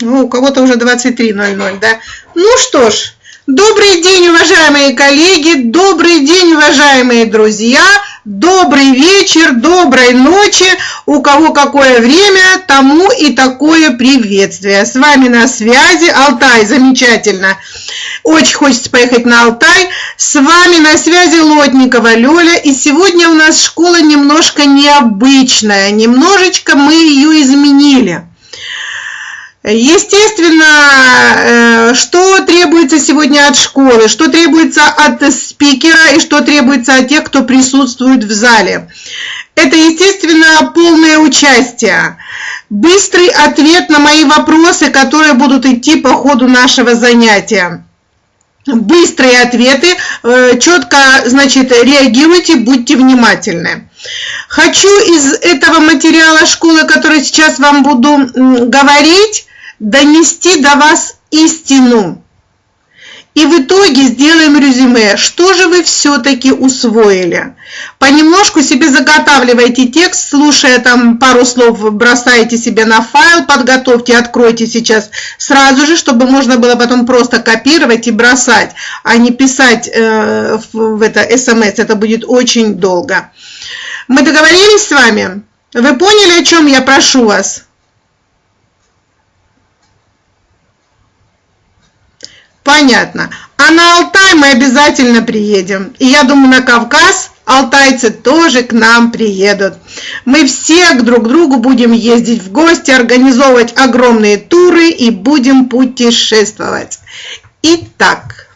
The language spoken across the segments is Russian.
Ну, у кого-то уже 23.00, да? Ну что ж, добрый день, уважаемые коллеги, добрый день, уважаемые друзья, добрый вечер, доброй ночи, у кого какое время, тому и такое приветствие. С вами на связи Алтай, замечательно. Очень хочется поехать на Алтай. С вами на связи Лотникова Лёля. И сегодня у нас школа немножко необычная. Немножечко мы ее изменили. Естественно, э, что требуется сегодня от школы, что требуется от спикера и что требуется от тех, кто присутствует в зале. Это, естественно, полное участие, быстрый ответ на мои вопросы, которые будут идти по ходу нашего занятия. Быстрые ответы, э, четко, значит, реагируйте, будьте внимательны. Хочу из этого материала школы, который сейчас вам буду говорить, донести до вас истину. И в итоге сделаем резюме, что же вы все-таки усвоили. Понемножку себе заготавливайте текст, слушая там пару слов, бросаете себе на файл, подготовьте, откройте сейчас сразу же, чтобы можно было потом просто копировать и бросать, а не писать э, в это смс, это будет очень долго. Мы договорились с вами? Вы поняли, о чем я прошу вас? Понятно. А на Алтай мы обязательно приедем. И я думаю, на Кавказ алтайцы тоже к нам приедут. Мы все друг к другу будем ездить в гости, организовывать огромные туры и будем путешествовать. Итак,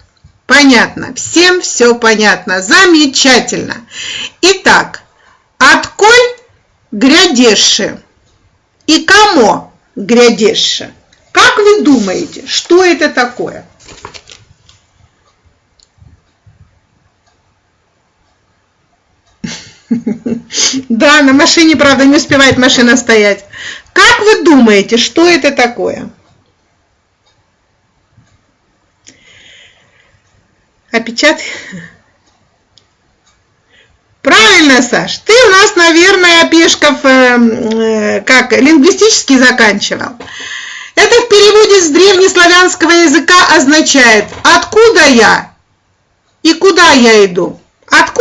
понятно, всем все понятно, замечательно. Итак, отколь грядеши и кому грядеши? Как вы думаете, что это такое? Да, на машине, правда, не успевает машина стоять. Как вы думаете, что это такое? Опечатай. Правильно, Саш. Ты у нас, наверное, Пешков э, э, как лингвистически заканчивал. Это в переводе с древнеславянского языка означает «откуда я?» и «куда я иду?».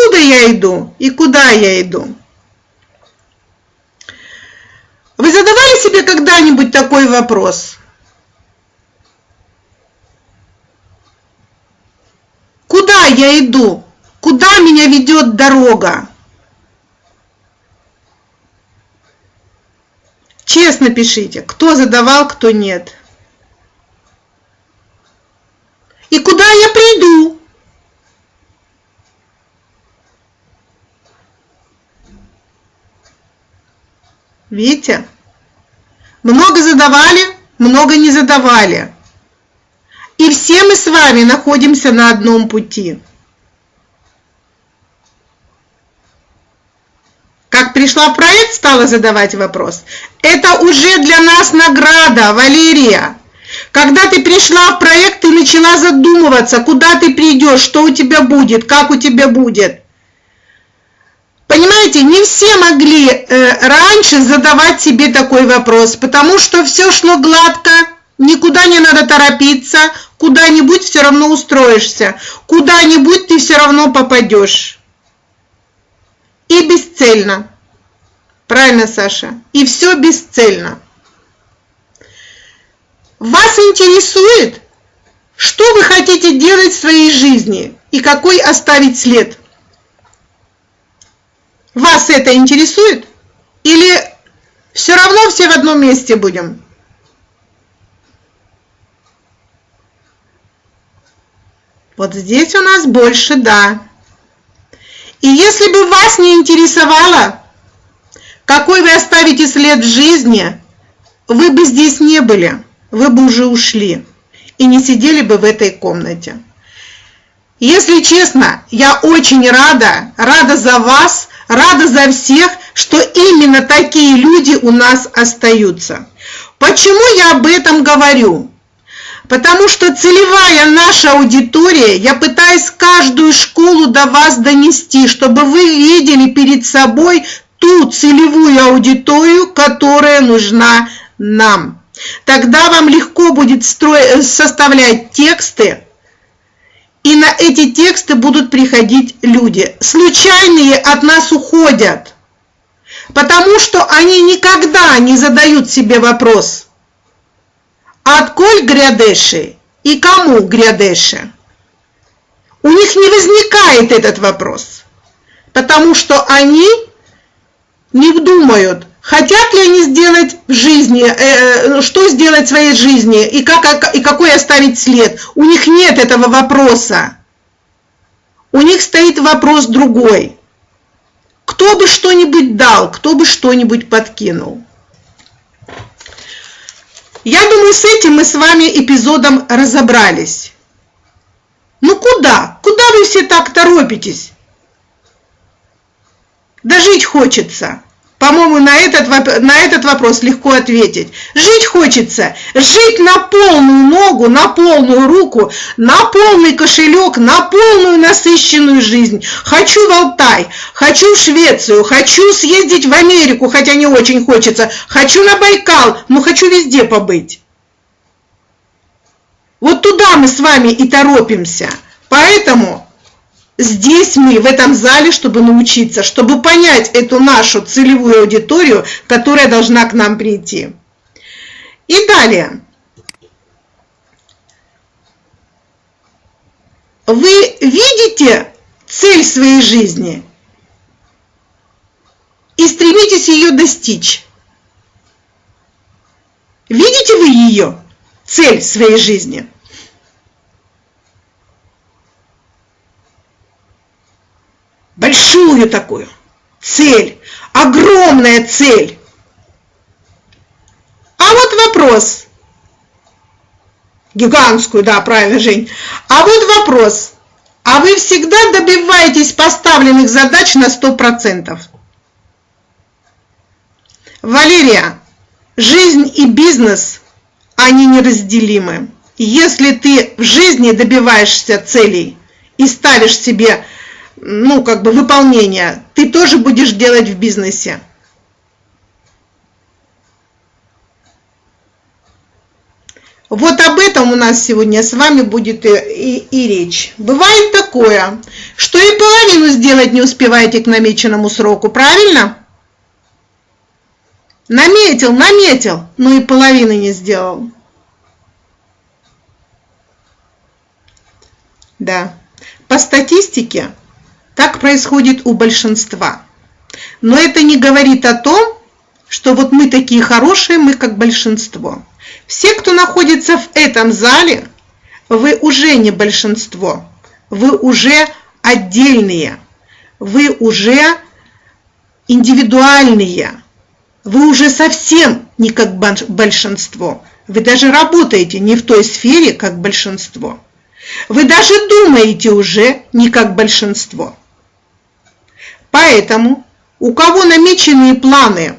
Откуда я иду и куда я иду? Вы задавали себе когда-нибудь такой вопрос? Куда я иду? Куда меня ведет дорога? Честно пишите, кто задавал, кто нет. И куда я приду? Видите? Много задавали, много не задавали. И все мы с вами находимся на одном пути. Как пришла в проект, стала задавать вопрос. Это уже для нас награда, Валерия. Когда ты пришла в проект, ты начала задумываться, куда ты придешь, что у тебя будет, как у тебя будет. Понимаете, не все могли э, раньше задавать себе такой вопрос, потому что все шло гладко, никуда не надо торопиться, куда-нибудь все равно устроишься, куда-нибудь ты все равно попадешь. И бесцельно. Правильно, Саша? И все бесцельно. Вас интересует, что вы хотите делать в своей жизни и какой оставить след? Вас это интересует? Или все равно все в одном месте будем? Вот здесь у нас больше «да». И если бы вас не интересовало, какой вы оставите след в жизни, вы бы здесь не были, вы бы уже ушли и не сидели бы в этой комнате. Если честно, я очень рада, рада за вас, рада за всех, что именно такие люди у нас остаются. Почему я об этом говорю? Потому что целевая наша аудитория, я пытаюсь каждую школу до вас донести, чтобы вы видели перед собой ту целевую аудиторию, которая нужна нам. Тогда вам легко будет строить, составлять тексты, и на эти тексты будут приходить люди. Случайные от нас уходят, потому что они никогда не задают себе вопрос, отколь грядеши и кому грядеши. У них не возникает этот вопрос, потому что они не думают, хотят ли они сделать в жизни, э, э, что сделать в своей жизни и, как, и какой оставить след. У них нет этого вопроса. У них стоит вопрос другой. Кто бы что-нибудь дал, кто бы что-нибудь подкинул. Я думаю, с этим мы с вами эпизодом разобрались. Ну куда? Куда вы все так торопитесь? Да жить хочется. По-моему, на этот, на этот вопрос легко ответить. Жить хочется. Жить на полную ногу, на полную руку, на полный кошелек, на полную насыщенную жизнь. Хочу в Алтай, хочу в Швецию, хочу съездить в Америку, хотя не очень хочется. Хочу на Байкал, но хочу везде побыть. Вот туда мы с вами и торопимся. Поэтому здесь мы, в этом зале, чтобы научиться, чтобы понять эту нашу целевую аудиторию, которая должна к нам прийти. И далее. Вы видите цель своей жизни и стремитесь ее достичь. Видите вы ее, цель своей жизни? Такую цель, огромная цель. А вот вопрос, гигантскую, да, правильно, Жень. А вот вопрос, а вы всегда добиваетесь поставленных задач на 100%? Валерия, жизнь и бизнес, они неразделимы. Если ты в жизни добиваешься целей и ставишь себе ну, как бы выполнения, ты тоже будешь делать в бизнесе. Вот об этом у нас сегодня с вами будет и, и, и речь. Бывает такое, что и половину сделать не успеваете к намеченному сроку, правильно? Наметил, наметил, но и половины не сделал. Да. По статистике так происходит у большинства. Но это не говорит о том, что вот мы такие хорошие, мы как большинство. Все, кто находится в этом зале, вы уже не большинство, вы уже отдельные, вы уже индивидуальные, вы уже совсем не как большинство. Вы даже работаете не в той сфере, как большинство. Вы даже думаете уже не как большинство. Поэтому у кого намеченные планы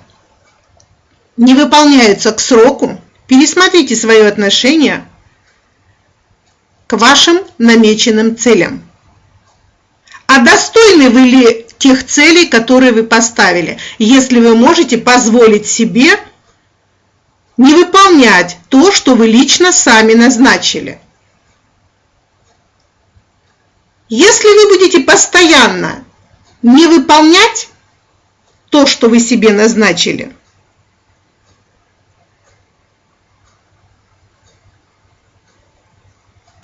не выполняются к сроку, пересмотрите свое отношение к вашим намеченным целям. А достойны вы ли тех целей, которые вы поставили, если вы можете позволить себе не выполнять то, что вы лично сами назначили. Если вы будете постоянно не выполнять то, что вы себе назначили.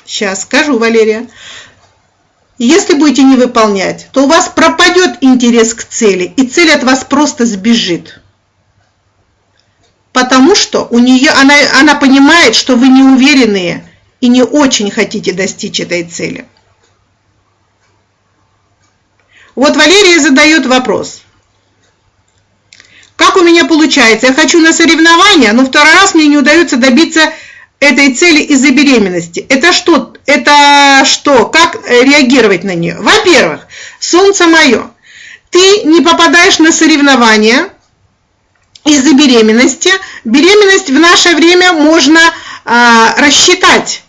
Сейчас скажу, Валерия. Если будете не выполнять, то у вас пропадет интерес к цели, и цель от вас просто сбежит. Потому что у нее, она, она понимает, что вы не уверенные и не очень хотите достичь этой цели. Вот Валерия задает вопрос. Как у меня получается? Я хочу на соревнования, но второй раз мне не удается добиться этой цели из-за беременности. Это что? Это что? Как реагировать на нее? Во-первых, солнце мое, ты не попадаешь на соревнования из-за беременности. Беременность в наше время можно а, рассчитать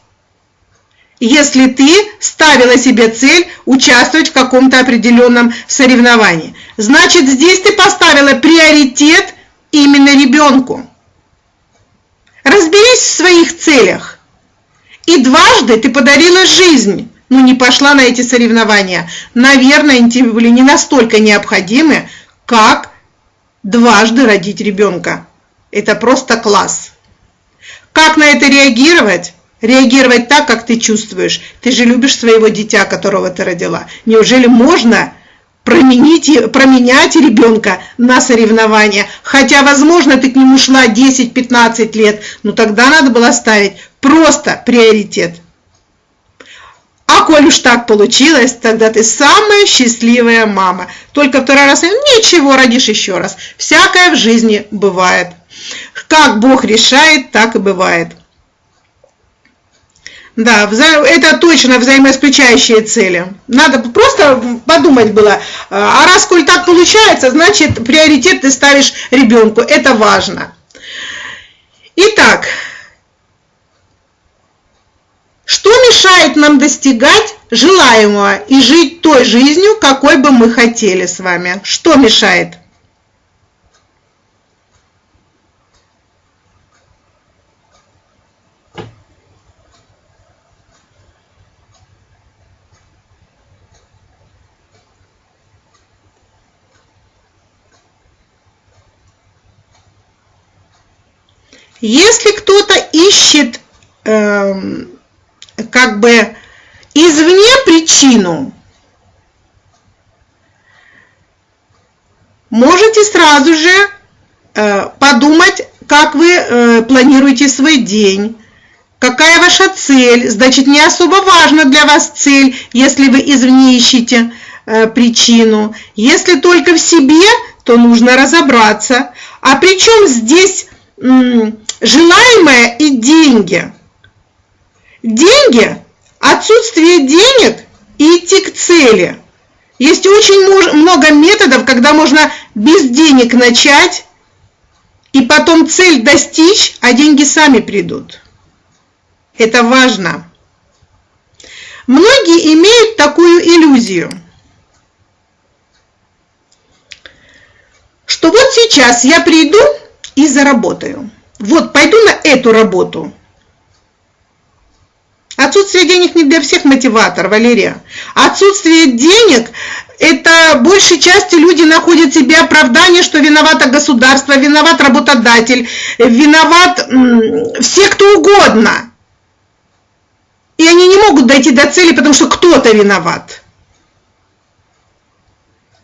если ты ставила себе цель участвовать в каком-то определенном соревновании. Значит, здесь ты поставила приоритет именно ребенку. Разве ошиблись в своих целях. И дважды ты подарила жизнь, но не пошла на эти соревнования. Наверное, они тебе были не настолько необходимы, как дважды родить ребенка. Это просто класс. Как на это реагировать? Реагировать так, как ты чувствуешь. Ты же любишь своего дитя, которого ты родила. Неужели можно променить, променять ребенка на соревнования? Хотя, возможно, ты к нему шла 10-15 лет, но тогда надо было ставить просто приоритет. А коль уж так получилось, тогда ты самая счастливая мама. Только второй раз ничего, родишь еще раз. Всякое в жизни бывает. Как Бог решает, так и бывает. Да, это точно взаимоисключающие цели. Надо просто подумать было, а раз коль так получается, значит приоритет ты ставишь ребенку, это важно. Итак, что мешает нам достигать желаемого и жить той жизнью, какой бы мы хотели с вами? Что мешает? Если кто-то ищет э, как бы извне причину, можете сразу же э, подумать, как вы э, планируете свой день, какая ваша цель. Значит, не особо важна для вас цель, если вы извне ищете э, причину. Если только в себе, то нужно разобраться. А причем здесь желаемое и деньги. Деньги, отсутствие денег и идти к цели. Есть очень много методов, когда можно без денег начать и потом цель достичь, а деньги сами придут. Это важно. Многие имеют такую иллюзию, что вот сейчас я приду и заработаю. Вот пойду на эту работу. Отсутствие денег не для всех мотиватор, Валерия. Отсутствие денег – это большей части люди находят себе оправдание, что виновато государство, виноват работодатель, виноват все кто угодно. И они не могут дойти до цели, потому что кто-то виноват.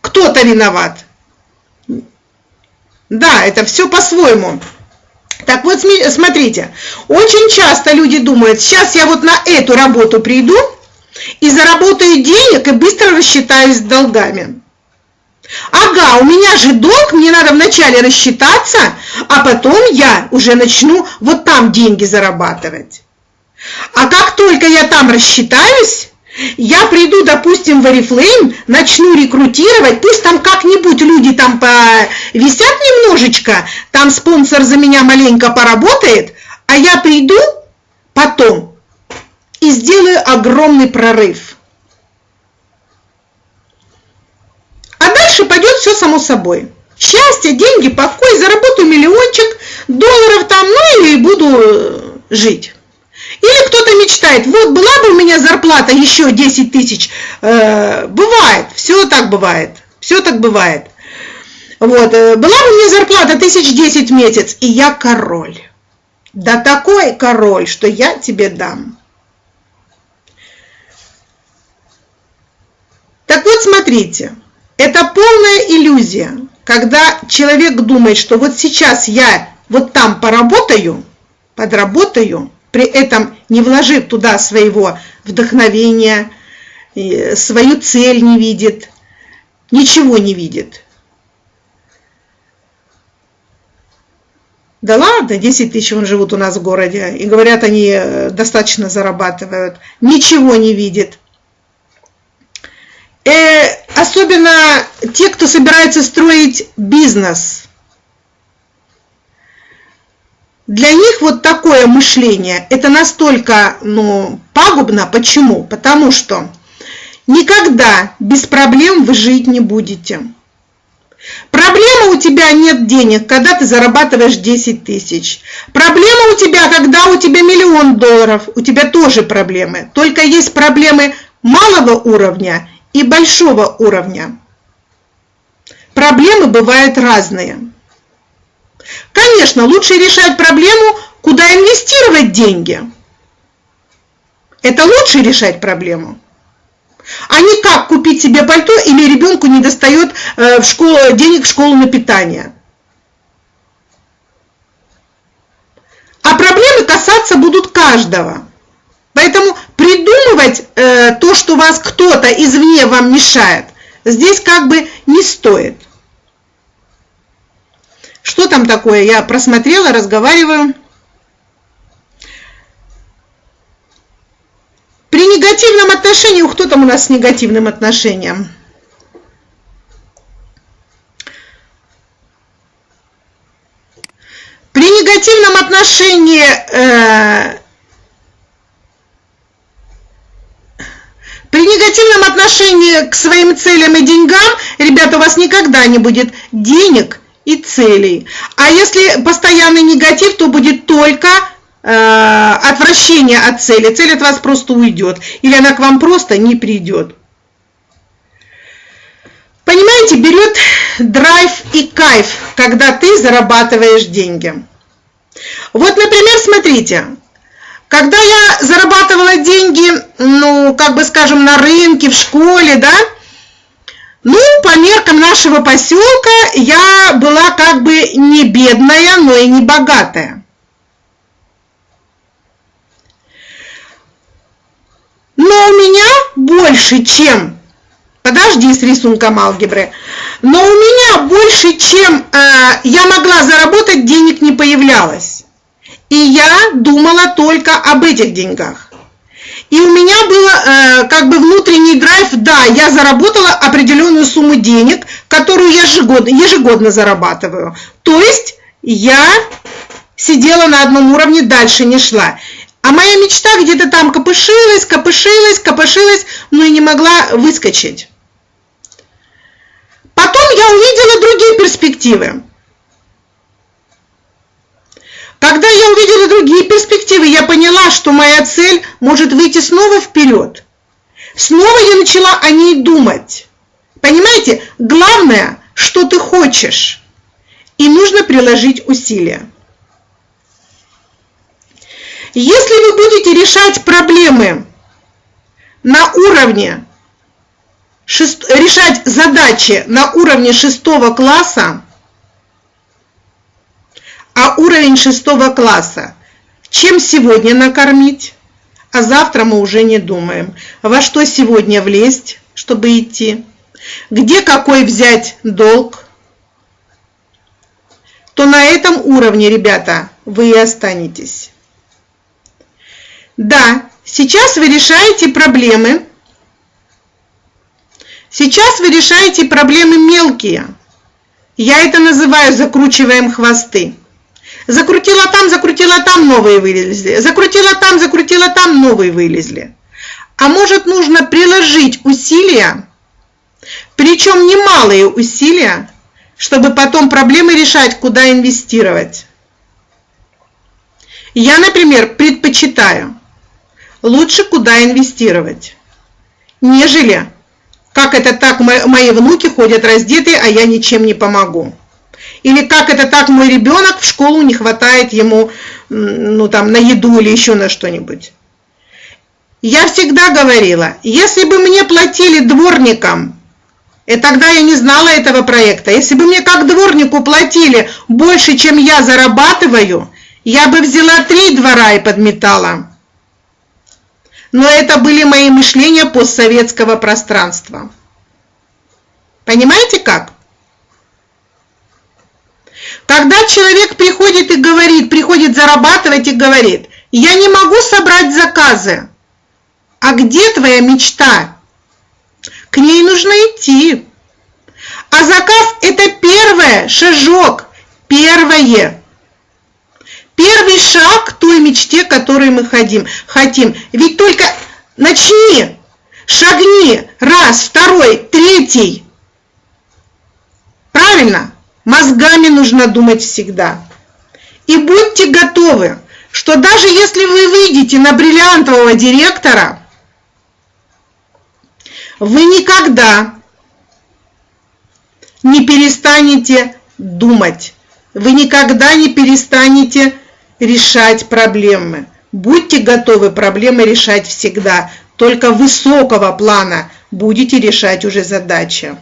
Кто-то виноват. Да, это все по-своему. Так вот, смотрите, очень часто люди думают, сейчас я вот на эту работу приду и заработаю денег и быстро рассчитаюсь с долгами. Ага, у меня же долг, мне надо вначале рассчитаться, а потом я уже начну вот там деньги зарабатывать. А как только я там рассчитаюсь, я приду, допустим, в Oriflame, начну рекрутировать, пусть там как-нибудь люди там повисят немножечко, там спонсор за меня маленько поработает, а я приду потом и сделаю огромный прорыв. А дальше пойдет все само собой. Счастье, деньги, покой, заработаю миллиончик долларов там, ну и буду жить. Или кто-то мечтает, вот была бы у меня зарплата еще 10 тысяч. Э, бывает, все так бывает, все так бывает. Вот, э, была бы у меня зарплата тысяч десять в месяц, и я король. Да такой король, что я тебе дам. Так вот, смотрите, это полная иллюзия, когда человек думает, что вот сейчас я вот там поработаю, подработаю, при этом не вложив туда своего вдохновения, свою цель не видит, ничего не видит. Да ладно, 10 тысяч вон живут у нас в городе, и говорят, они э, достаточно зарабатывают, ничего не видит. Э, особенно те, кто собирается строить бизнес – для них вот такое мышление, это настолько ну, пагубно. Почему? Потому что никогда без проблем вы жить не будете. Проблема у тебя нет денег, когда ты зарабатываешь 10 тысяч. Проблема у тебя, когда у тебя миллион долларов. У тебя тоже проблемы. Только есть проблемы малого уровня и большого уровня. Проблемы бывают разные. Конечно, лучше решать проблему, куда инвестировать деньги. Это лучше решать проблему а не как купить себе пальто или ребенку не достает э, в школу, денег в школу на питание. А проблемы касаться будут каждого. Поэтому придумывать э, то, что вас кто-то извне вам мешает, здесь как бы не стоит. Что там такое? Я просмотрела, разговариваю. При негативном отношении, кто там у нас с негативным отношением? При негативном отношении э, При негативном отношении к своим целям и деньгам, ребята, у вас никогда не будет денег и целей. А если постоянный негатив, то будет только Э, отвращение от цели, цель от вас просто уйдет, или она к вам просто не придет. Понимаете, берет драйв и кайф, когда ты зарабатываешь деньги. Вот, например, смотрите, когда я зарабатывала деньги, ну, как бы скажем, на рынке, в школе, да, ну, по меркам нашего поселка я была как бы не бедная, но и не богатая. но у меня больше, чем... Подожди с рисунком алгебры. Но у меня больше, чем э, я могла заработать, денег не появлялось. И я думала только об этих деньгах. И у меня был э, как бы внутренний драйв, да, я заработала определенную сумму денег, которую я ежегодно, ежегодно зарабатываю. То есть я сидела на одном уровне, дальше не шла. А моя мечта где-то там копышилась, копышилась, копышилась, но и не могла выскочить. Потом я увидела другие перспективы. Когда я увидела другие перспективы, я поняла, что моя цель может выйти снова вперед. Снова я начала о ней думать. Понимаете, главное, что ты хочешь. И нужно приложить усилия. Если вы будете решать проблемы на уровне, решать задачи на уровне шестого класса, а уровень шестого класса, чем сегодня накормить, а завтра мы уже не думаем, во что сегодня влезть, чтобы идти, где какой взять долг, то на этом уровне, ребята, вы и останетесь. Да, сейчас вы решаете проблемы. Сейчас вы решаете проблемы мелкие. Я это называю закручиваем хвосты. Закрутила там, закрутила там, новые вылезли. Закрутила там, закрутила там, новые вылезли. А может нужно приложить усилия, причем немалые усилия, чтобы потом проблемы решать, куда инвестировать. Я, например, предпочитаю лучше куда инвестировать, нежели как это так мои внуки ходят раздетые, а я ничем не помогу. Или как это так мой ребенок в школу не хватает ему ну, там, на еду или еще на что-нибудь. Я всегда говорила, если бы мне платили дворникам, и тогда я не знала этого проекта, если бы мне как дворнику платили больше, чем я зарабатываю, я бы взяла три двора и подметала но это были мои мышления постсоветского пространства. Понимаете как? Когда человек приходит и говорит, приходит зарабатывать и говорит, я не могу собрать заказы. А где твоя мечта? К ней нужно идти. А заказ это первое, шажок, первое. Первый шаг к той мечте, которой мы хотим. хотим. Ведь только начни, шагни, раз, второй, третий. Правильно? Мозгами нужно думать всегда. И будьте готовы, что даже если вы выйдете на бриллиантового директора, вы никогда не перестанете думать. Вы никогда не перестанете решать проблемы. Будьте готовы проблемы решать всегда. Только высокого плана будете решать уже задачи.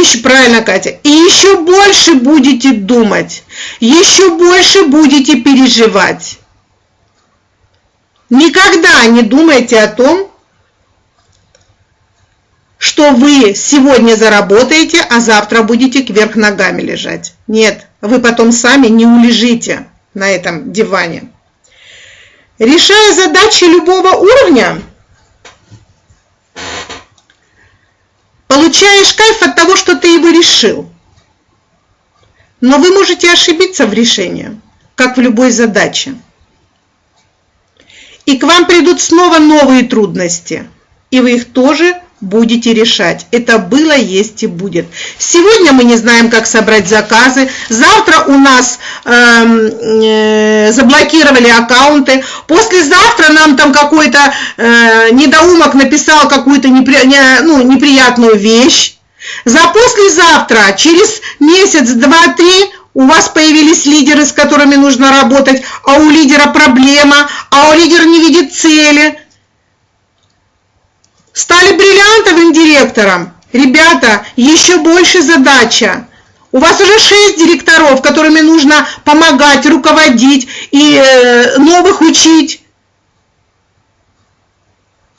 Еще, правильно, Катя, и еще больше будете думать, еще больше будете переживать. Никогда не думайте о том, что вы сегодня заработаете, а завтра будете кверх ногами лежать. Нет, вы потом сами не улежите на этом диване. Решая задачи любого уровня, получаешь кайф от того, что ты его решил. Но вы можете ошибиться в решении, как в любой задаче. И к вам придут снова новые трудности, и вы их тоже будете решать. Это было, есть и будет. Сегодня мы не знаем, как собрать заказы. Завтра у нас э, э, заблокировали аккаунты. Послезавтра нам там какой-то э, недоумок написал какую-то непри, не, ну, неприятную вещь. За послезавтра, через месяц, два, три, у вас появились лидеры, с которыми нужно работать, а у лидера проблема, а у лидера не видит цели – Стали бриллиантовым директором. Ребята, еще больше задача. У вас уже шесть директоров, которыми нужно помогать, руководить и э, новых учить.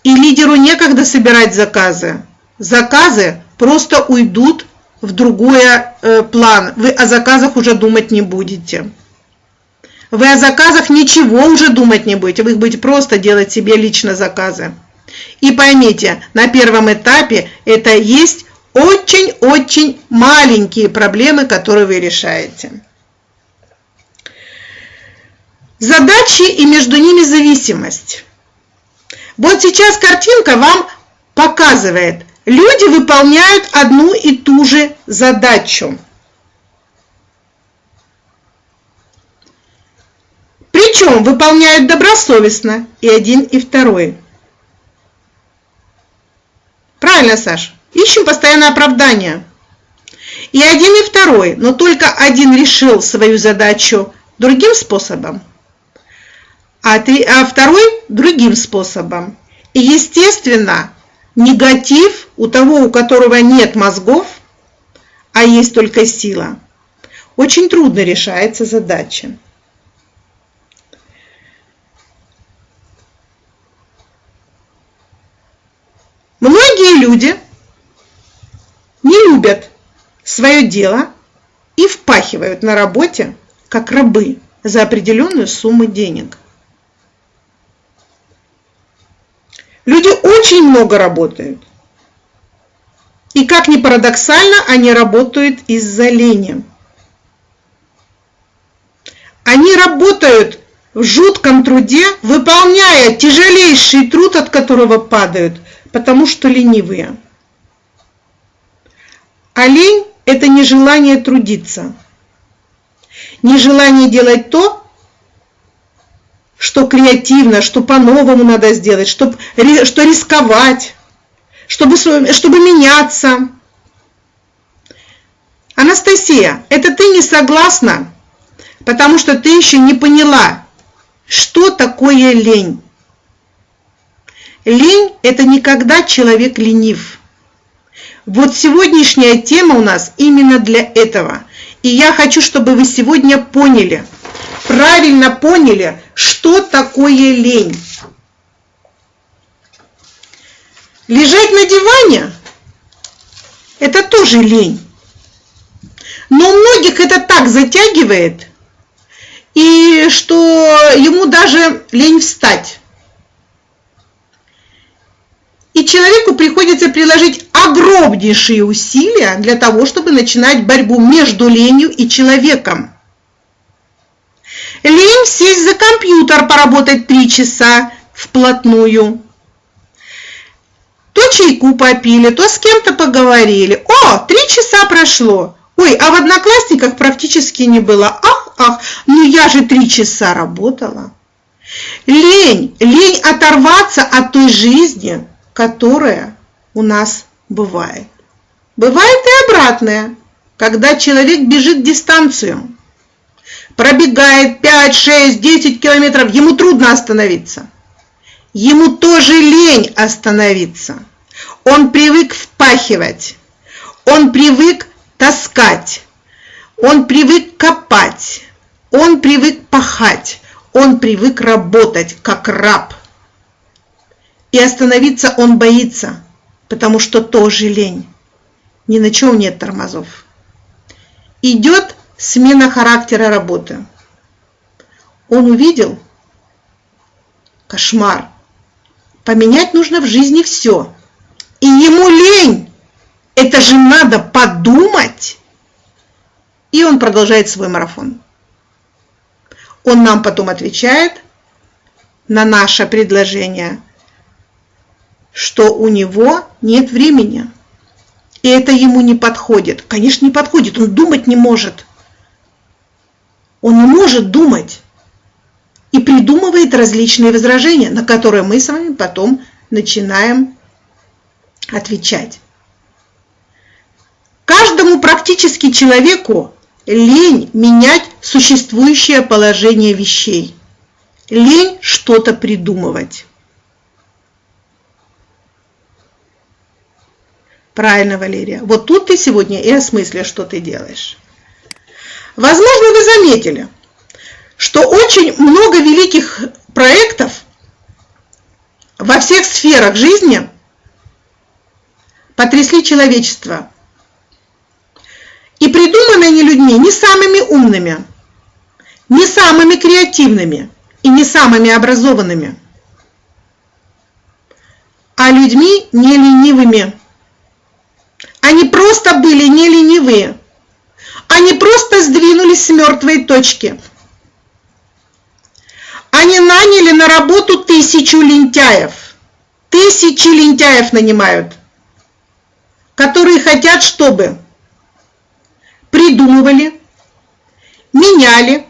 И лидеру некогда собирать заказы. Заказы просто уйдут в другой э, план. Вы о заказах уже думать не будете. Вы о заказах ничего уже думать не будете. Вы будете просто делать себе лично заказы. И поймите, на первом этапе это есть очень-очень маленькие проблемы, которые вы решаете. Задачи и между ними зависимость. Вот сейчас картинка вам показывает, люди выполняют одну и ту же задачу. Причем выполняют добросовестно и один, и второй. Правильно, Саш? Ищем постоянно оправдание. И один, и второй, но только один решил свою задачу другим способом, а, три, а второй другим способом. И, естественно, негатив у того, у которого нет мозгов, а есть только сила, очень трудно решается задача. Многие люди не любят свое дело и впахивают на работе, как рабы, за определенную сумму денег. Люди очень много работают. И как ни парадоксально, они работают из-за лени. Они работают в жутком труде, выполняя тяжелейший труд, от которого падают – потому что ленивые. А лень – это нежелание трудиться, нежелание делать то, что креативно, что по-новому надо сделать, что, что рисковать, чтобы, чтобы меняться. Анастасия, это ты не согласна, потому что ты еще не поняла, что такое лень. Лень – это никогда человек ленив. Вот сегодняшняя тема у нас именно для этого. И я хочу, чтобы вы сегодня поняли, правильно поняли, что такое лень. Лежать на диване – это тоже лень. Но у многих это так затягивает, и что ему даже лень встать. И человеку приходится приложить огромнейшие усилия для того, чтобы начинать борьбу между ленью и человеком. Лень сесть за компьютер, поработать три часа вплотную. чайку попили, то с кем-то поговорили. О, три часа прошло. Ой, а в Одноклассниках практически не было. Ах, ах, ну я же три часа работала. Лень, лень оторваться от той жизни, которая у нас бывает. Бывает и обратное, когда человек бежит дистанцию, пробегает 5, 6, 10 километров, ему трудно остановиться. Ему тоже лень остановиться. Он привык впахивать, он привык таскать, он привык копать, он привык пахать, он привык работать как раб. И остановиться он боится, потому что тоже лень. Ни на чем нет тормозов. Идет смена характера работы. Он увидел кошмар. Поменять нужно в жизни все. И ему лень. Это же надо подумать. И он продолжает свой марафон. Он нам потом отвечает на наше предложение, что у него нет времени. И это ему не подходит. Конечно, не подходит. Он думать не может. Он не может думать. И придумывает различные возражения, на которые мы с вами потом начинаем отвечать. Каждому практически человеку лень менять существующее положение вещей. Лень что-то придумывать. Правильно, Валерия. Вот тут ты сегодня и осмыслишь, что ты делаешь. Возможно, вы заметили, что очень много великих проектов во всех сферах жизни потрясли человечество. И придуманы они людьми не самыми умными, не самыми креативными и не самыми образованными, а людьми не ленивыми. Они просто были не ленивые. Они просто сдвинулись с мертвой точки. Они наняли на работу тысячу лентяев. Тысячи лентяев нанимают, которые хотят, чтобы придумывали, меняли,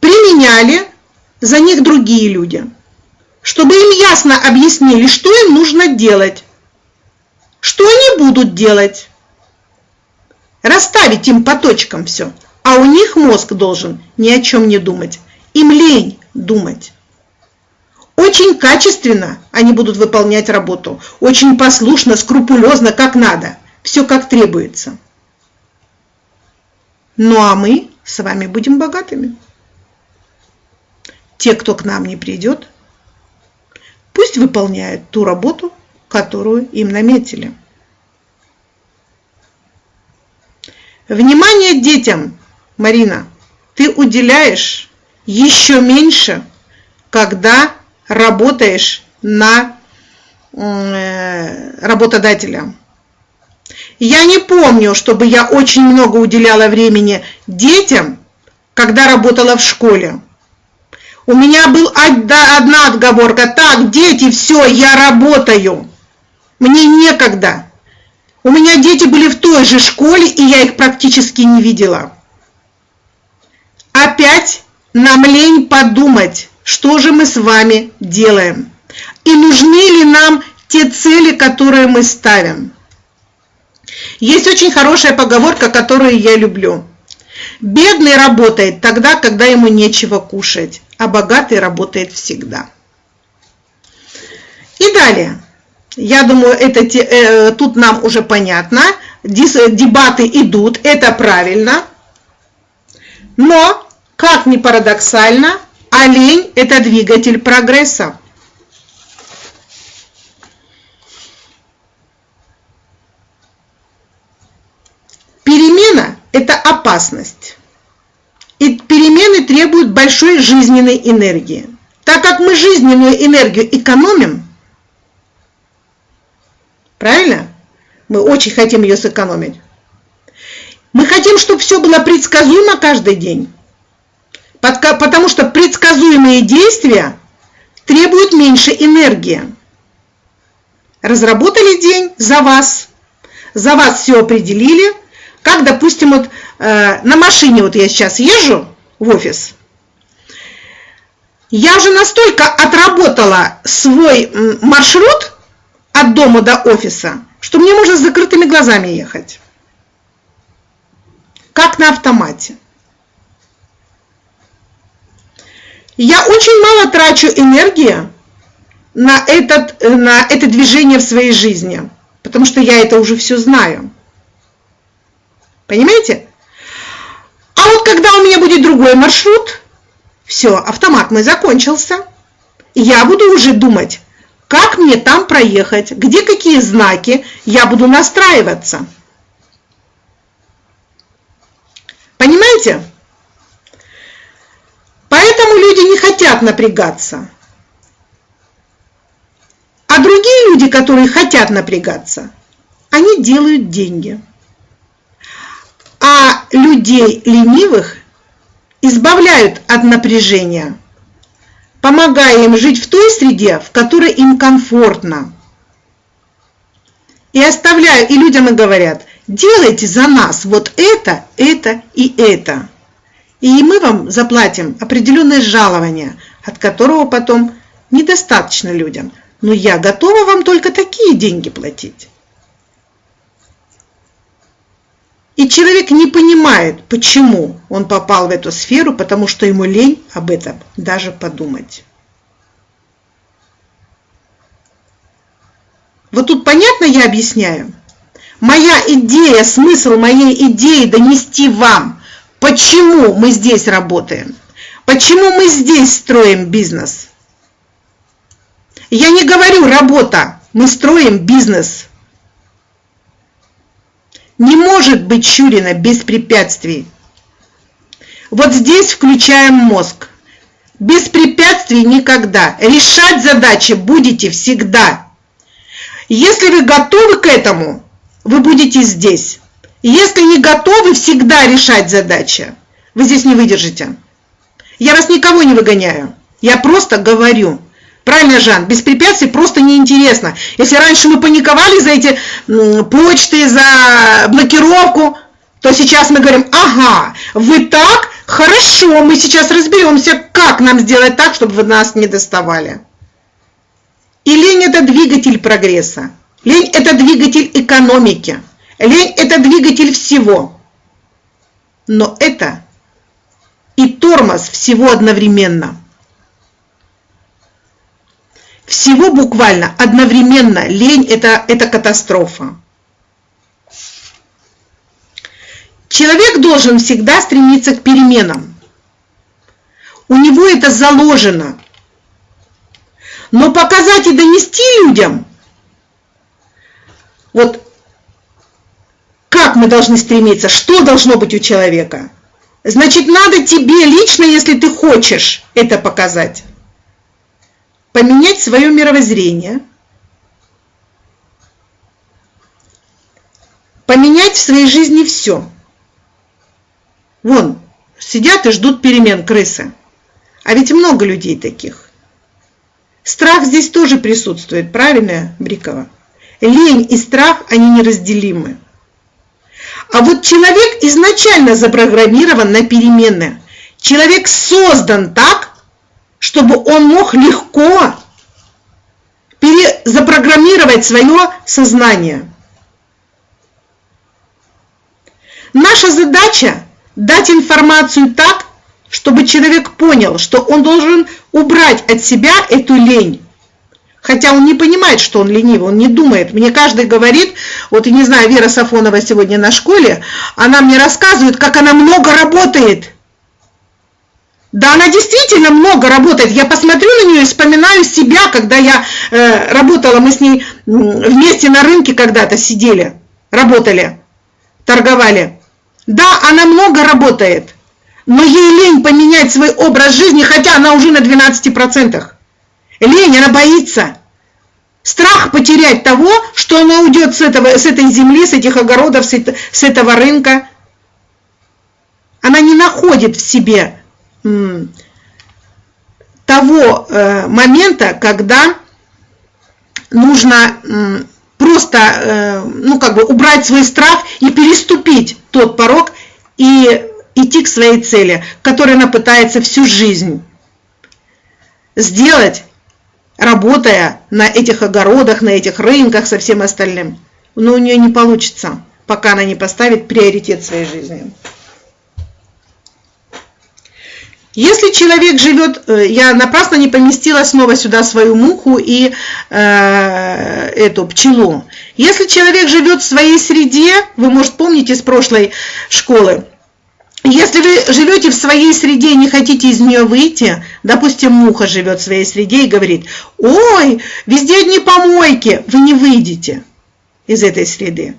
применяли за них другие люди, чтобы им ясно объяснили, что им нужно делать, что они будут делать. Расставить им по точкам все. А у них мозг должен ни о чем не думать. Им лень думать. Очень качественно они будут выполнять работу. Очень послушно, скрупулезно, как надо. Все как требуется. Ну а мы с вами будем богатыми. Те, кто к нам не придет, пусть выполняют ту работу, которую им наметили. Внимание детям, Марина, ты уделяешь еще меньше, когда работаешь на э, работодателя. Я не помню, чтобы я очень много уделяла времени детям, когда работала в школе. У меня была одна отговорка. Так, дети, все, я работаю. Мне некогда. У меня дети были в той же школе, и я их практически не видела. Опять нам лень подумать, что же мы с вами делаем. И нужны ли нам те цели, которые мы ставим. Есть очень хорошая поговорка, которую я люблю. Бедный работает тогда, когда ему нечего кушать, а богатый работает всегда. И далее. Я думаю, это, э, тут нам уже понятно. Дебаты идут, это правильно. Но, как ни парадоксально, олень – это двигатель прогресса. Перемена – это опасность. И перемены требуют большой жизненной энергии. Так как мы жизненную энергию экономим, Правильно? Мы очень хотим ее сэкономить. Мы хотим, чтобы все было предсказуемо каждый день. Потому что предсказуемые действия требуют меньше энергии. разработали день за вас, за вас все определили, как, допустим, вот э, на машине, вот я сейчас езжу в офис, я уже настолько отработала свой маршрут от дома до офиса, что мне можно с закрытыми глазами ехать. Как на автомате. Я очень мало трачу энергии на, этот, на это движение в своей жизни, потому что я это уже все знаю. Понимаете? А вот когда у меня будет другой маршрут, все, автомат мой закончился. Я буду уже думать, как мне там проехать, где какие знаки, я буду настраиваться. Понимаете? Поэтому люди не хотят напрягаться. А другие люди, которые хотят напрягаться, они делают деньги. А людей ленивых избавляют от напряжения, помогая им жить в той среде, в которой им комфортно. И оставляю, и людям и говорят, делайте за нас вот это, это и это. И мы вам заплатим определенное жалование, от которого потом недостаточно людям. Но я готова вам только такие деньги платить. И человек не понимает, почему он попал в эту сферу, потому что ему лень об этом даже подумать. Вот тут понятно я объясняю? Моя идея, смысл моей идеи донести вам, почему мы здесь работаем, почему мы здесь строим бизнес. Я не говорю работа, мы строим бизнес. Не может быть Щурина без препятствий. Вот здесь включаем мозг. Без препятствий никогда. Решать задачи будете всегда. Если вы готовы к этому, вы будете здесь. Если не готовы всегда решать задачи, вы здесь не выдержите. Я вас никого не выгоняю. Я просто говорю. Правильно, Жан, без препятствий просто неинтересно. Если раньше мы паниковали за эти почты, за блокировку, то сейчас мы говорим, ага, вы так, хорошо, мы сейчас разберемся, как нам сделать так, чтобы вы нас не доставали. И лень – это двигатель прогресса. Лень – это двигатель экономики. Лень – это двигатель всего. Но это и тормоз всего одновременно – всего буквально одновременно. Лень это, – это катастрофа. Человек должен всегда стремиться к переменам. У него это заложено. Но показать и донести людям, вот как мы должны стремиться, что должно быть у человека. Значит, надо тебе лично, если ты хочешь это показать поменять свое мировоззрение, поменять в своей жизни все. Вон, сидят и ждут перемен крысы. А ведь много людей таких. Страх здесь тоже присутствует, правильно, Брикова? Лень и страх, они неразделимы. А вот человек изначально запрограммирован на перемены. Человек создан так, чтобы он мог легко перезапрограммировать свое сознание. Наша задача дать информацию так, чтобы человек понял, что он должен убрать от себя эту лень. Хотя он не понимает, что он ленивый, он не думает. Мне каждый говорит, вот, я не знаю, Вера Сафонова сегодня на школе, она мне рассказывает, как она много работает – да, она действительно много работает. Я посмотрю на нее и вспоминаю себя, когда я э, работала, мы с ней вместе на рынке когда-то сидели, работали, торговали. Да, она много работает, но ей лень поменять свой образ жизни, хотя она уже на 12%. Лень, она боится. Страх потерять того, что она уйдет с, этого, с этой земли, с этих огородов, с, с этого рынка. Она не находит в себе того э, момента, когда нужно просто, э, ну, как бы убрать свой страх и переступить тот порог и идти к своей цели, которую она пытается всю жизнь сделать, работая на этих огородах, на этих рынках со всем остальным. Но у нее не получится, пока она не поставит приоритет своей жизни. Если человек живет, э, я напрасно не поместила снова сюда свою муху и э, эту пчелу. Если человек живет в своей среде, вы, может, помните с прошлой школы, если вы живете в своей среде и не хотите из нее выйти, допустим, муха живет в своей среде и говорит, ой, везде одни помойки, вы не выйдете из этой среды,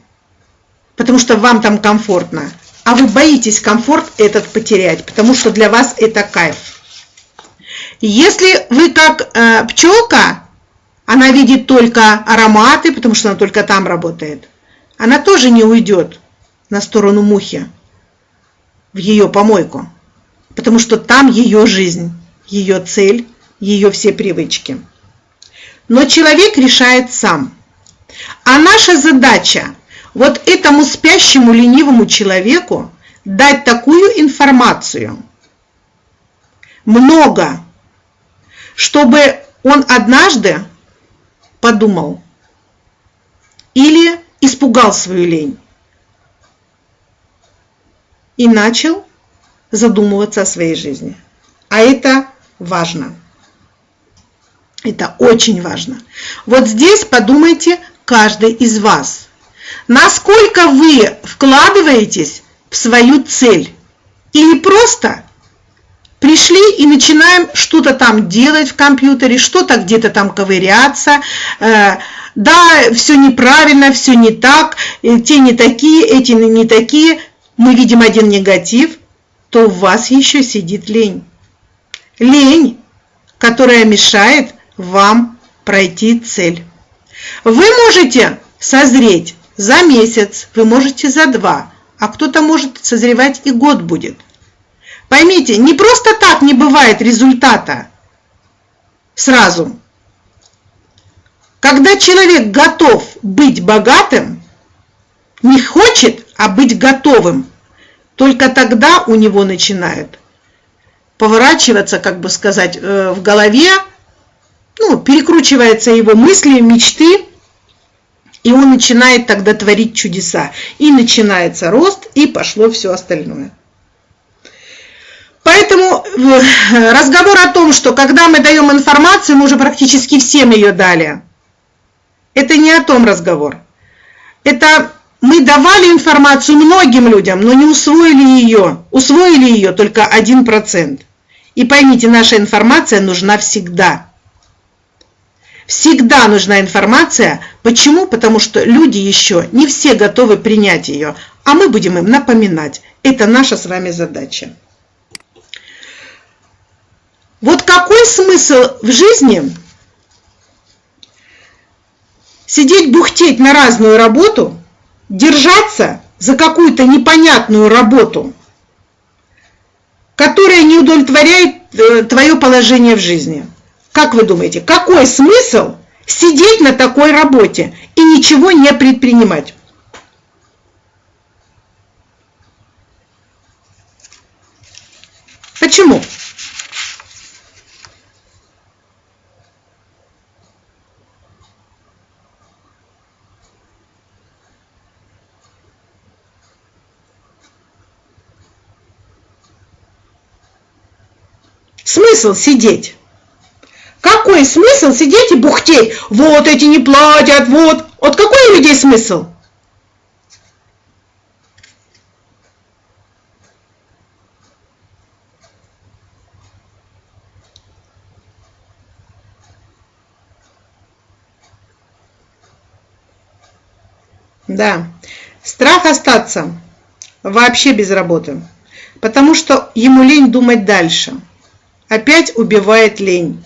потому что вам там комфортно а вы боитесь комфорт этот потерять, потому что для вас это кайф. Если вы как э, пчелка, она видит только ароматы, потому что она только там работает, она тоже не уйдет на сторону мухи, в ее помойку, потому что там ее жизнь, ее цель, ее все привычки. Но человек решает сам. А наша задача вот этому спящему ленивому человеку дать такую информацию, много, чтобы он однажды подумал или испугал свою лень и начал задумываться о своей жизни. А это важно. Это очень важно. Вот здесь подумайте каждый из вас – Насколько вы вкладываетесь в свою цель? Или просто пришли и начинаем что-то там делать в компьютере, что-то где-то там ковыряться, э, да, все неправильно, все не так, э, те не такие, эти не такие, мы видим один негатив, то у вас еще сидит лень. Лень, которая мешает вам пройти цель. Вы можете созреть за месяц, вы можете за два, а кто-то может созревать и год будет. Поймите, не просто так не бывает результата сразу. Когда человек готов быть богатым, не хочет, а быть готовым, только тогда у него начинают поворачиваться, как бы сказать, э, в голове, ну, перекручиваются его мысли, мечты, и он начинает тогда творить чудеса. И начинается рост, и пошло все остальное. Поэтому э, разговор о том, что когда мы даем информацию, мы уже практически всем ее дали. Это не о том разговор. Это мы давали информацию многим людям, но не усвоили ее. Усвоили ее только 1%. И поймите, наша информация нужна всегда. Всегда нужна информация. Почему? Потому что люди еще не все готовы принять ее, а мы будем им напоминать. Это наша с вами задача. Вот какой смысл в жизни сидеть бухтеть на разную работу, держаться за какую-то непонятную работу, которая не удовлетворяет э, твое положение в жизни – как вы думаете, какой смысл сидеть на такой работе и ничего не предпринимать? Почему? Смысл сидеть? Какой смысл сидеть и бухтеть? Вот эти не платят, вот. Вот какой у людей смысл? Да, страх остаться вообще без работы, потому что ему лень думать дальше. Опять убивает лень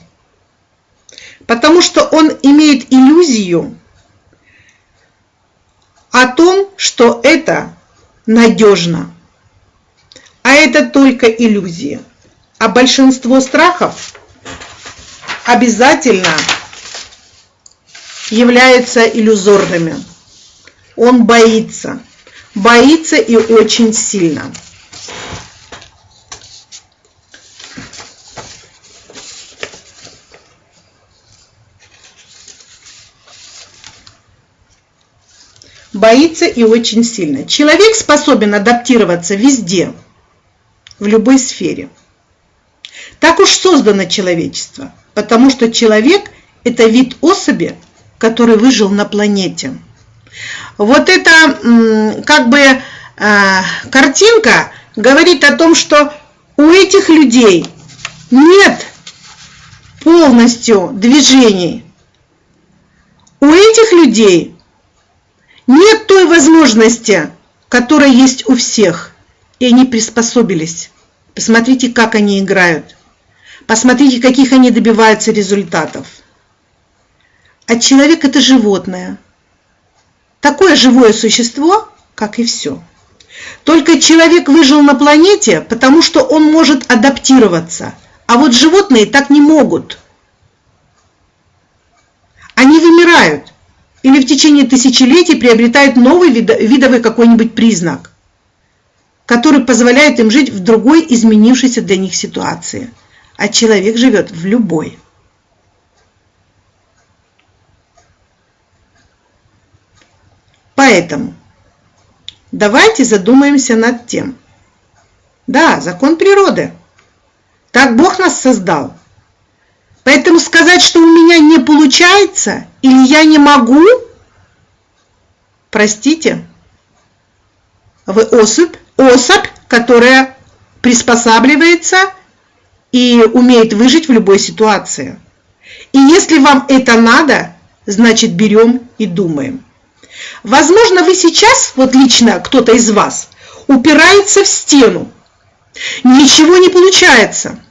потому что он имеет иллюзию о том, что это надежно. А это только иллюзия. А большинство страхов обязательно являются иллюзорными. Он боится. Боится и очень сильно. Боится и очень сильно. Человек способен адаптироваться везде, в любой сфере. Так уж создано человечество, потому что человек – это вид особи, который выжил на планете. Вот эта как бы а, картинка говорит о том, что у этих людей нет полностью движений. У этих людей нет той возможности, которая есть у всех, и они приспособились. Посмотрите, как они играют. Посмотрите, каких они добиваются результатов. А человек – это животное. Такое живое существо, как и все. Только человек выжил на планете, потому что он может адаптироваться. А вот животные так не могут. Они вымирают или в течение тысячелетий приобретают новый видовой какой-нибудь признак, который позволяет им жить в другой изменившейся для них ситуации. А человек живет в любой. Поэтому давайте задумаемся над тем. Да, закон природы. Так Бог нас создал. Поэтому сказать, что у меня не получается или я не могу, простите, вы особь, особь, которая приспосабливается и умеет выжить в любой ситуации. И если вам это надо, значит берем и думаем. Возможно, вы сейчас, вот лично кто-то из вас, упирается в стену, ничего не получается –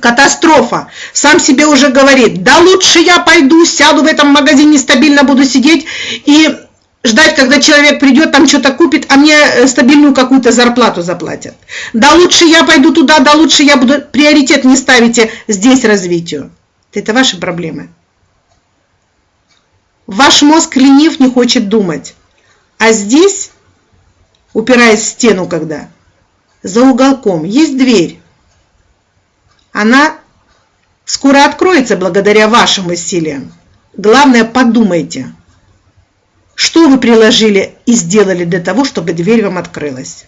катастрофа. Сам себе уже говорит, да лучше я пойду, сяду в этом магазине, стабильно буду сидеть и ждать, когда человек придет, там что-то купит, а мне э, стабильную какую-то зарплату заплатят. Да лучше я пойду туда, да лучше я буду... Приоритет не ставите здесь развитию. Это ваши проблемы. Ваш мозг ленив, не хочет думать. А здесь, упираясь в стену когда, за уголком есть дверь она скоро откроется благодаря вашим усилиям. Главное, подумайте, что вы приложили и сделали для того, чтобы дверь вам открылась.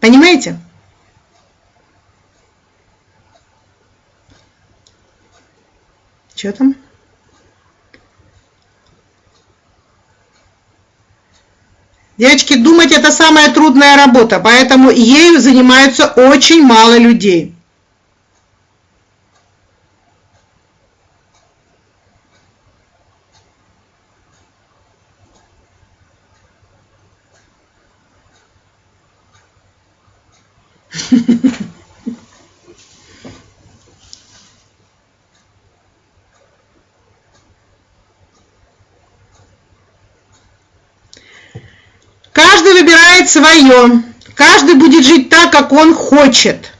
Понимаете? Что там? Девочки, думать это самая трудная работа, поэтому ею занимаются очень мало людей. Выбирает свое. Каждый будет жить так, как он хочет.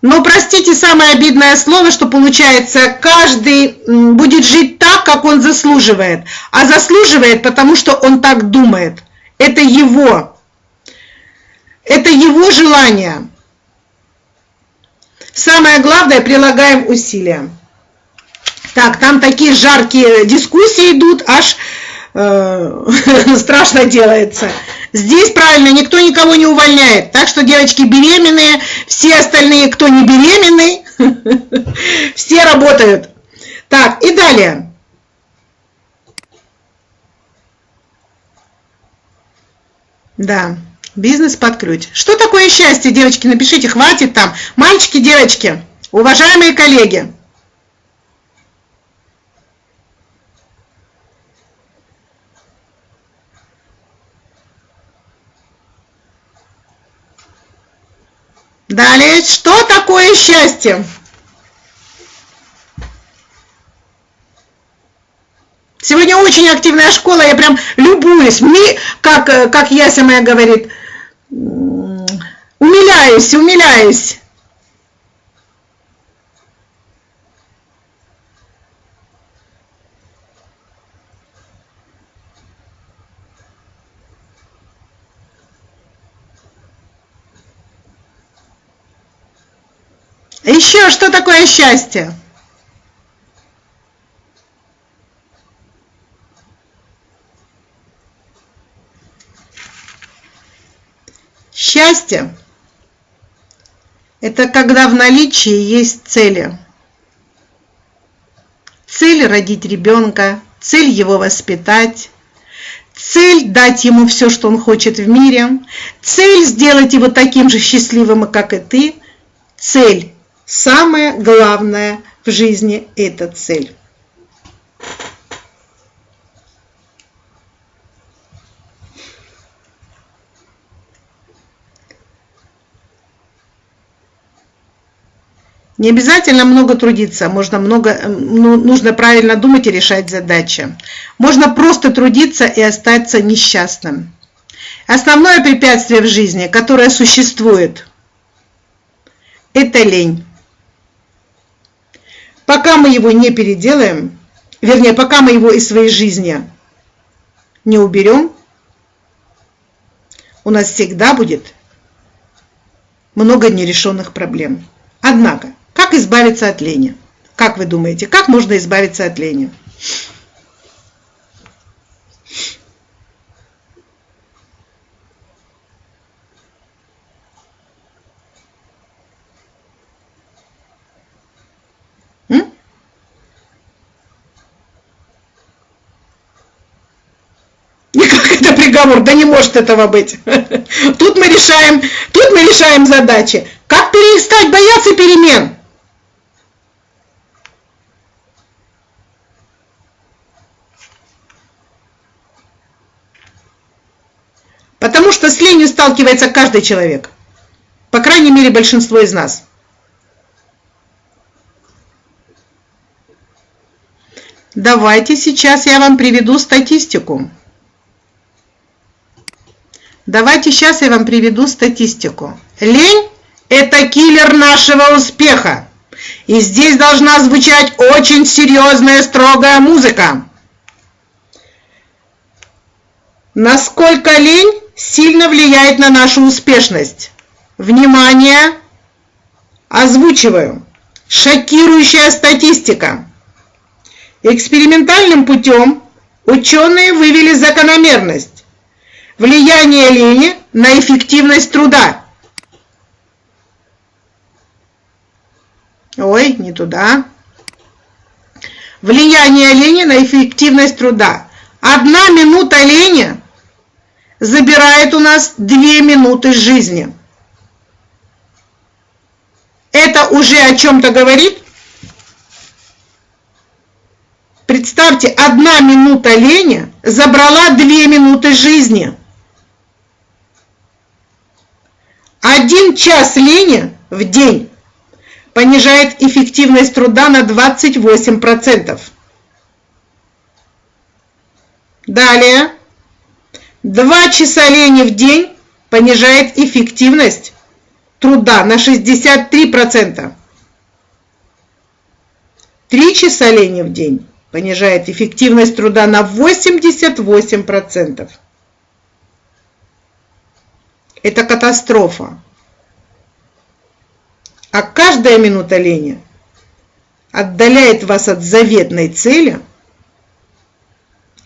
Но простите самое обидное слово, что получается, каждый будет жить так, как он заслуживает. А заслуживает, потому что он так думает. Это его. Это его желание. Самое главное, прилагаем усилия. Так, там такие жаркие дискуссии идут, аж страшно делается. Здесь правильно, никто никого не увольняет. Так что девочки беременные, все остальные, кто не беременный, все работают. Так, и далее. Да, бизнес под ключ. Что такое счастье, девочки? Напишите, хватит там. Мальчики, девочки, уважаемые коллеги. Далее, что такое счастье? Сегодня очень активная школа, я прям любуюсь. Мне, как, как Яся моя говорит, умиляюсь, умиляюсь. Еще что такое счастье? Счастье – это когда в наличии есть цели. Цель – родить ребенка, цель – его воспитать, цель – дать ему все, что он хочет в мире, цель – сделать его таким же счастливым, как и ты, цель – самое главное в жизни – это цель. Не обязательно много трудиться, можно много, ну, нужно правильно думать и решать задачи. Можно просто трудиться и остаться несчастным. Основное препятствие в жизни, которое существует, это лень. Пока мы его не переделаем, вернее, пока мы его из своей жизни не уберем, у нас всегда будет много нерешенных проблем. Однако, как избавиться от лени? Как вы думаете, как можно избавиться от лени? Приговор, да не может этого быть. Тут мы решаем, тут мы решаем задачи. Как перестать бояться перемен? Потому что с ленью сталкивается каждый человек. По крайней мере, большинство из нас. Давайте сейчас я вам приведу статистику. Давайте сейчас я вам приведу статистику. Лень – это киллер нашего успеха. И здесь должна звучать очень серьезная, строгая музыка. Насколько лень сильно влияет на нашу успешность. Внимание! Озвучиваю. Шокирующая статистика. Экспериментальным путем ученые вывели закономерность. Влияние лени на эффективность труда. Ой, не туда. Влияние лени на эффективность труда. Одна минута лени забирает у нас 2 минуты жизни. Это уже о чем-то говорит? Представьте, одна минута лени забрала 2 минуты жизни. Один час лени в день понижает эффективность труда на 28%. Далее. Два часа лени в день понижает эффективность труда на 63%. Три часа лени в день понижает эффективность труда на 88%. Это катастрофа. А каждая минута лени отдаляет вас от заветной цели,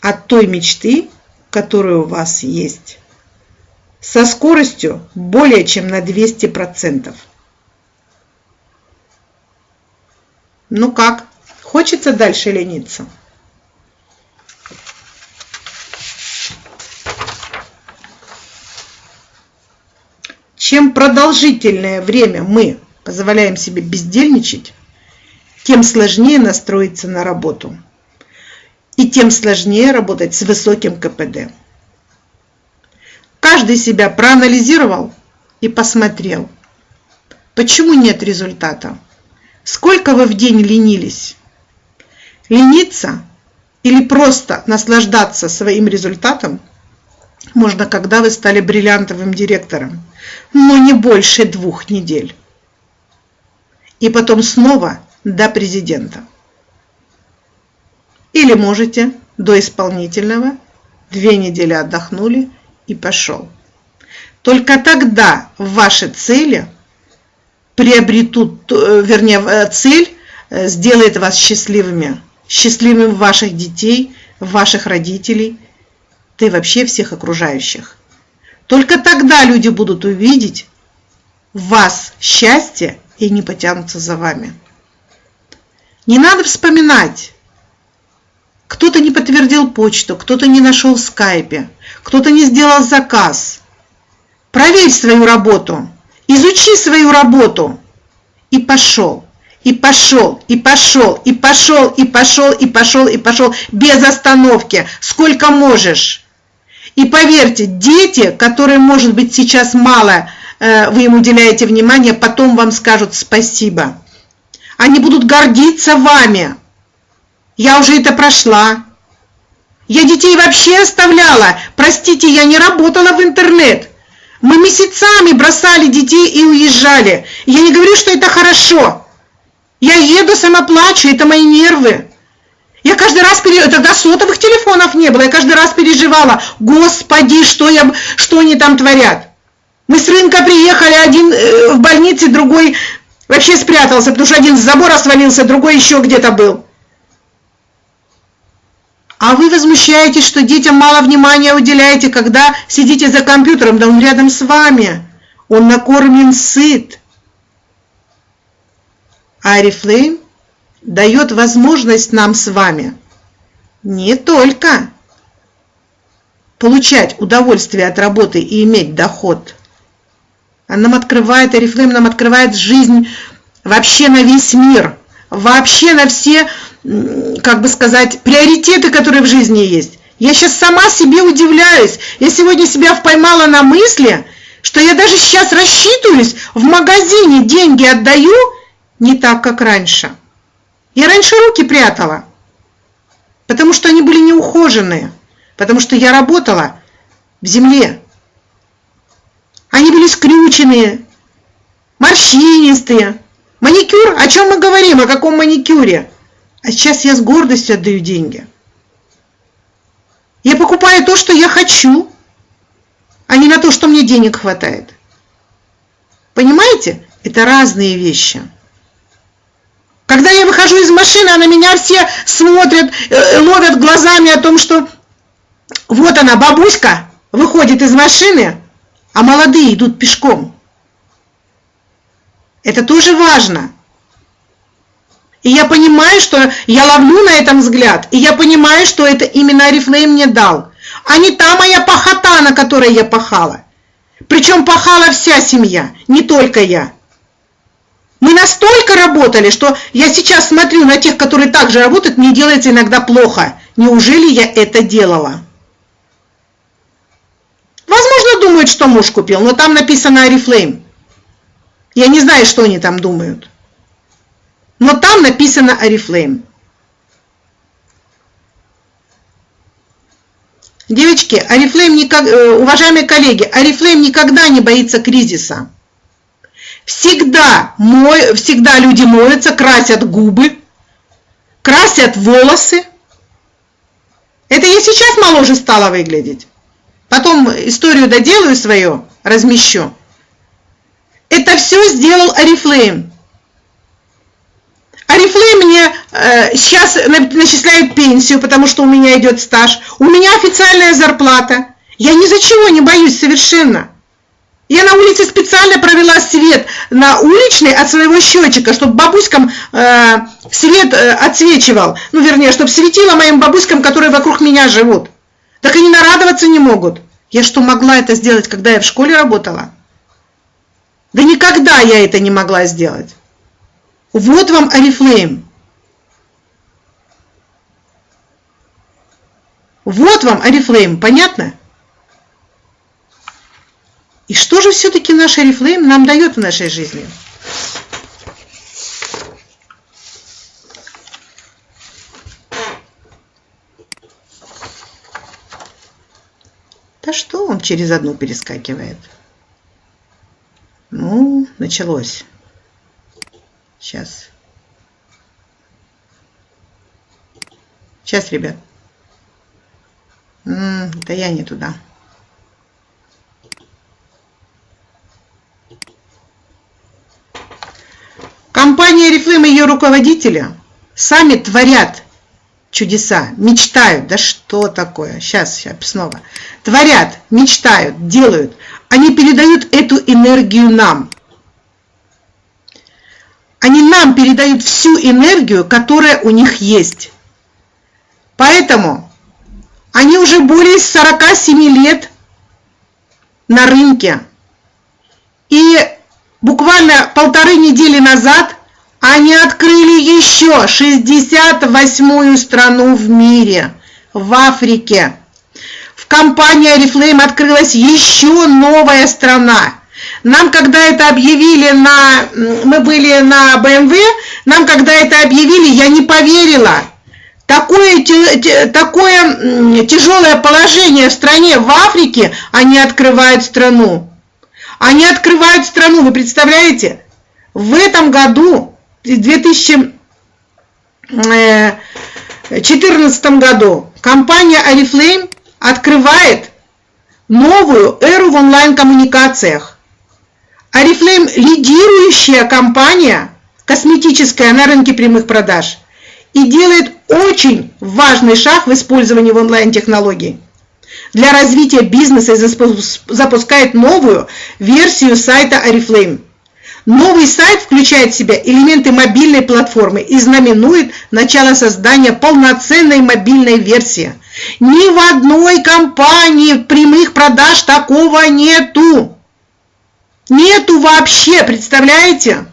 от той мечты, которые у вас есть, со скоростью более чем на 200%. Ну как, хочется дальше лениться? Чем продолжительное время мы позволяем себе бездельничать, тем сложнее настроиться на работу и тем сложнее работать с высоким КПД. Каждый себя проанализировал и посмотрел, почему нет результата. Сколько вы в день ленились? Лениться или просто наслаждаться своим результатом можно, когда вы стали бриллиантовым директором, но не больше двух недель. И потом снова до президента. Или можете до исполнительного, две недели отдохнули и пошел. Только тогда ваши цели приобретут, э, вернее, э, цель сделает вас счастливыми. Счастливыми ваших детей, ваших родителей, да и вообще всех окружающих. Только тогда люди будут увидеть в вас счастье и не потянутся за вами. Не надо вспоминать. Кто-то не подтвердил почту, кто-то не нашел в скайпе, кто-то не сделал заказ. Проверь свою работу, изучи свою работу и пошел. И пошел, и пошел, и пошел, и пошел, и пошел, и пошел, без остановки, сколько можешь. И поверьте, дети, которые, может быть, сейчас мало э, вы им уделяете внимание, потом вам скажут спасибо. Они будут гордиться вами. Я уже это прошла. Я детей вообще оставляла. Простите, я не работала в интернет. Мы месяцами бросали детей и уезжали. Я не говорю, что это хорошо. Я еду, сама плачу, это мои нервы. Я каждый раз, пере... тогда сотовых телефонов не было, я каждый раз переживала, господи, что, я... что они там творят. Мы с рынка приехали, один э, в больнице, другой вообще спрятался, потому что один с забора свалился, другой еще где-то был. А вы возмущаетесь, что детям мало внимания уделяете, когда сидите за компьютером, да он рядом с вами. Он накормлен, сыт. Арифлейм дает возможность нам с вами не только получать удовольствие от работы и иметь доход. Она нам открывает, Арифлейм нам открывает жизнь вообще на весь мир, вообще на все, как бы сказать, приоритеты, которые в жизни есть. Я сейчас сама себе удивляюсь. Я сегодня себя поймала на мысли, что я даже сейчас рассчитываюсь, в магазине деньги отдаю не так, как раньше. Я раньше руки прятала, потому что они были неухоженные, потому что я работала в земле. Они были скрюченные, морщинистые. Маникюр, о чем мы говорим, о каком маникюре? А сейчас я с гордостью отдаю деньги. Я покупаю то, что я хочу, а не на то, что мне денег хватает. Понимаете? Это разные вещи. Когда я выхожу из машины, а на меня все смотрят, э, ловят глазами о том, что вот она, бабуська, выходит из машины, а молодые идут пешком. Это тоже важно. И я понимаю, что я ловлю на этом взгляд, и я понимаю, что это именно Арифлейм мне дал, а не та моя пахота, на которой я пахала. Причем пахала вся семья, не только я. Мы настолько работали, что я сейчас смотрю на тех, которые также работают, мне делается иногда плохо. Неужели я это делала? Возможно, думают, что муж купил, но там написано Oriflame. Я не знаю, что они там думают. Но там написано Oriflame. Девочки, Oriflame, э, уважаемые коллеги, Oriflame никогда не боится кризиса. Всегда, мой, всегда люди моются, красят губы, красят волосы. Это я сейчас моложе стала выглядеть. Потом историю доделаю свою, размещу. Это все сделал Арифлейм. Арифлейм мне э, сейчас начисляют пенсию, потому что у меня идет стаж. У меня официальная зарплата. Я ни за чего не боюсь совершенно. Я на улице специально провела свет на уличный от своего счетчика, чтобы бабуськам э, свет э, отсвечивал. Ну, вернее, чтобы светило моим бабуськам, которые вокруг меня живут. Так они нарадоваться не могут. Я что, могла это сделать, когда я в школе работала? Да никогда я это не могла сделать. Вот вам Арифлейм. Вот вам Арифлейм, понятно? И что же все-таки наш Арифлейм нам дает в нашей жизни? Да что он через одну перескакивает? Ну, началось. Сейчас. Сейчас, ребят. М -м, да я не туда. Компания Oriflame и ее руководители сами творят чудеса, мечтают. Да что такое? Сейчас, сейчас снова. Творят, мечтают, делают. Они передают эту энергию нам. Они нам передают всю энергию, которая у них есть. Поэтому они уже более 47 лет на рынке. И буквально полторы недели назад они открыли еще 68-ю страну в мире, в Африке. В компании Oriflame открылась еще новая страна. Нам, когда это объявили на... Мы были на BMW, нам, когда это объявили, я не поверила. Такое, такое тяжелое положение в стране, в Африке, они открывают страну. Они открывают страну, вы представляете? В этом году, в 2014 году, компания Oriflame открывает новую эру в онлайн-коммуникациях. Oriflame – лидирующая компания косметическая на рынке прямых продаж и делает очень важный шаг в использовании онлайн-технологий. Для развития бизнеса запускает новую версию сайта Oriflame. Новый сайт включает в себя элементы мобильной платформы и знаменует начало создания полноценной мобильной версии. Ни в одной компании прямых продаж такого нету. Нету вообще, представляете?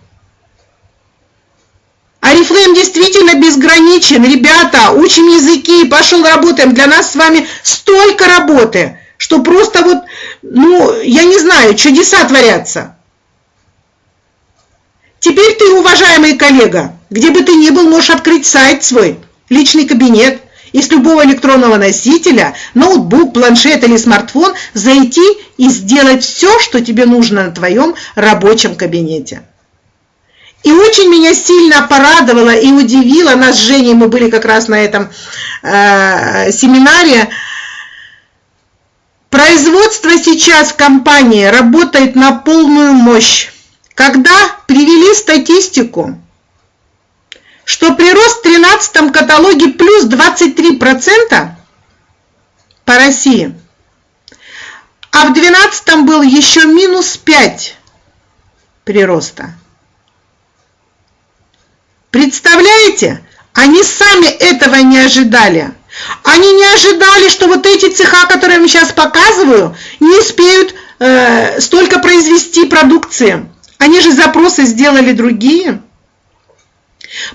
Арифлейм действительно безграничен. Ребята, учим языки, пошел работаем. Для нас с вами столько работы, что просто вот, ну, я не знаю, чудеса творятся. Теперь ты, уважаемый коллега, где бы ты ни был, можешь открыть сайт свой, личный кабинет, и с любого электронного носителя, ноутбук, планшет или смартфон зайти и сделать все, что тебе нужно на твоем рабочем кабинете. И очень меня сильно порадовало и удивило, нас с Женей, мы были как раз на этом э, семинаре, производство сейчас в компании работает на полную мощь. Когда привели статистику, что прирост в 13 каталоге плюс 23% по России, а в 12 был еще минус 5 прироста. Представляете? Они сами этого не ожидали. Они не ожидали, что вот эти цеха, которые я вам сейчас показываю, не успеют э, столько произвести продукции. Они же запросы сделали другие.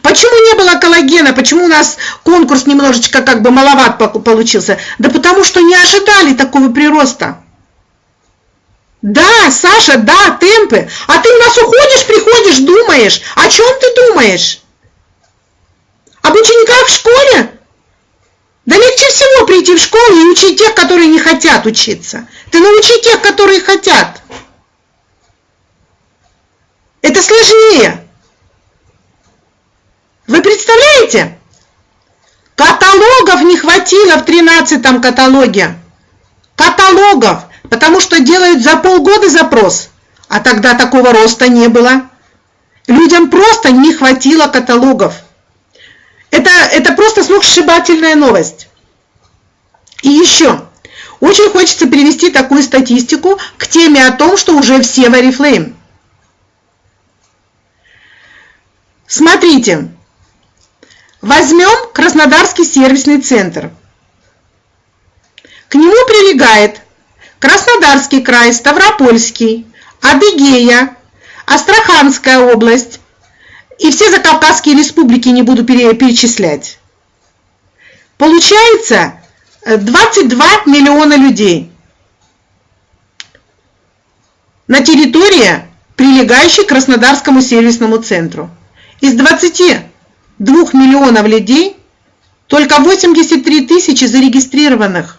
Почему не было коллагена? Почему у нас конкурс немножечко как бы маловат получился? Да потому что не ожидали такого прироста. Да, Саша, да, темпы. А ты у нас уходишь, приходишь, думаешь. О чем ты думаешь? Об учениках в школе? Да легче всего прийти в школу и учить тех, которые не хотят учиться. Ты научи тех, которые хотят. Это сложнее. Вы представляете? Каталогов не хватило в 13 каталоге. Каталогов, потому что делают за полгода запрос, а тогда такого роста не было. Людям просто не хватило каталогов. Это, это просто сногсшибательная новость. И еще, очень хочется привести такую статистику к теме о том, что уже все в Oriflame. Смотрите, Возьмем Краснодарский сервисный центр. К нему прилегает Краснодарский край, Ставропольский, Адыгея, Астраханская область и все закавказские республики не буду перечислять. Получается 22 миллиона людей на территории, прилегающей к Краснодарскому сервисному центру. Из 20 2 миллионов людей только 83 тысячи зарегистрированных,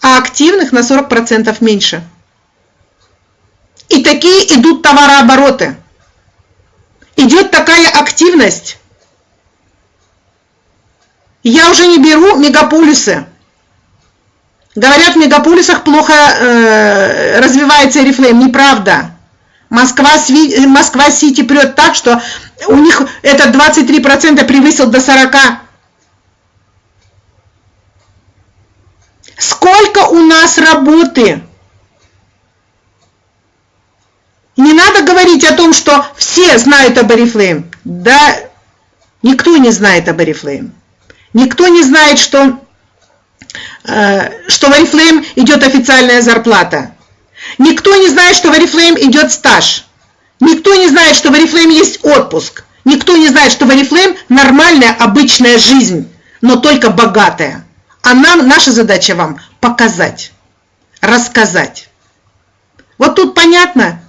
а активных на 40% меньше. И такие идут товарообороты. Идет такая активность. Я уже не беру мегаполисы. Говорят, в мегаполисах плохо э, развивается Oriflame. Неправда. Москва, Москва Сити прет так, что у них это 23% превысил до 40%. Сколько у нас работы? Не надо говорить о том, что все знают об Oriflame. Да, никто не знает об Oriflame. Никто не знает, что, э, что в Oriflame идет официальная зарплата. Никто не знает, что в Oriflame идет стаж. Никто не знает, что в Oriflame есть отпуск. Никто не знает, что в Oriflame нормальная, обычная жизнь, но только богатая. А нам, наша задача вам показать, рассказать. Вот тут понятно?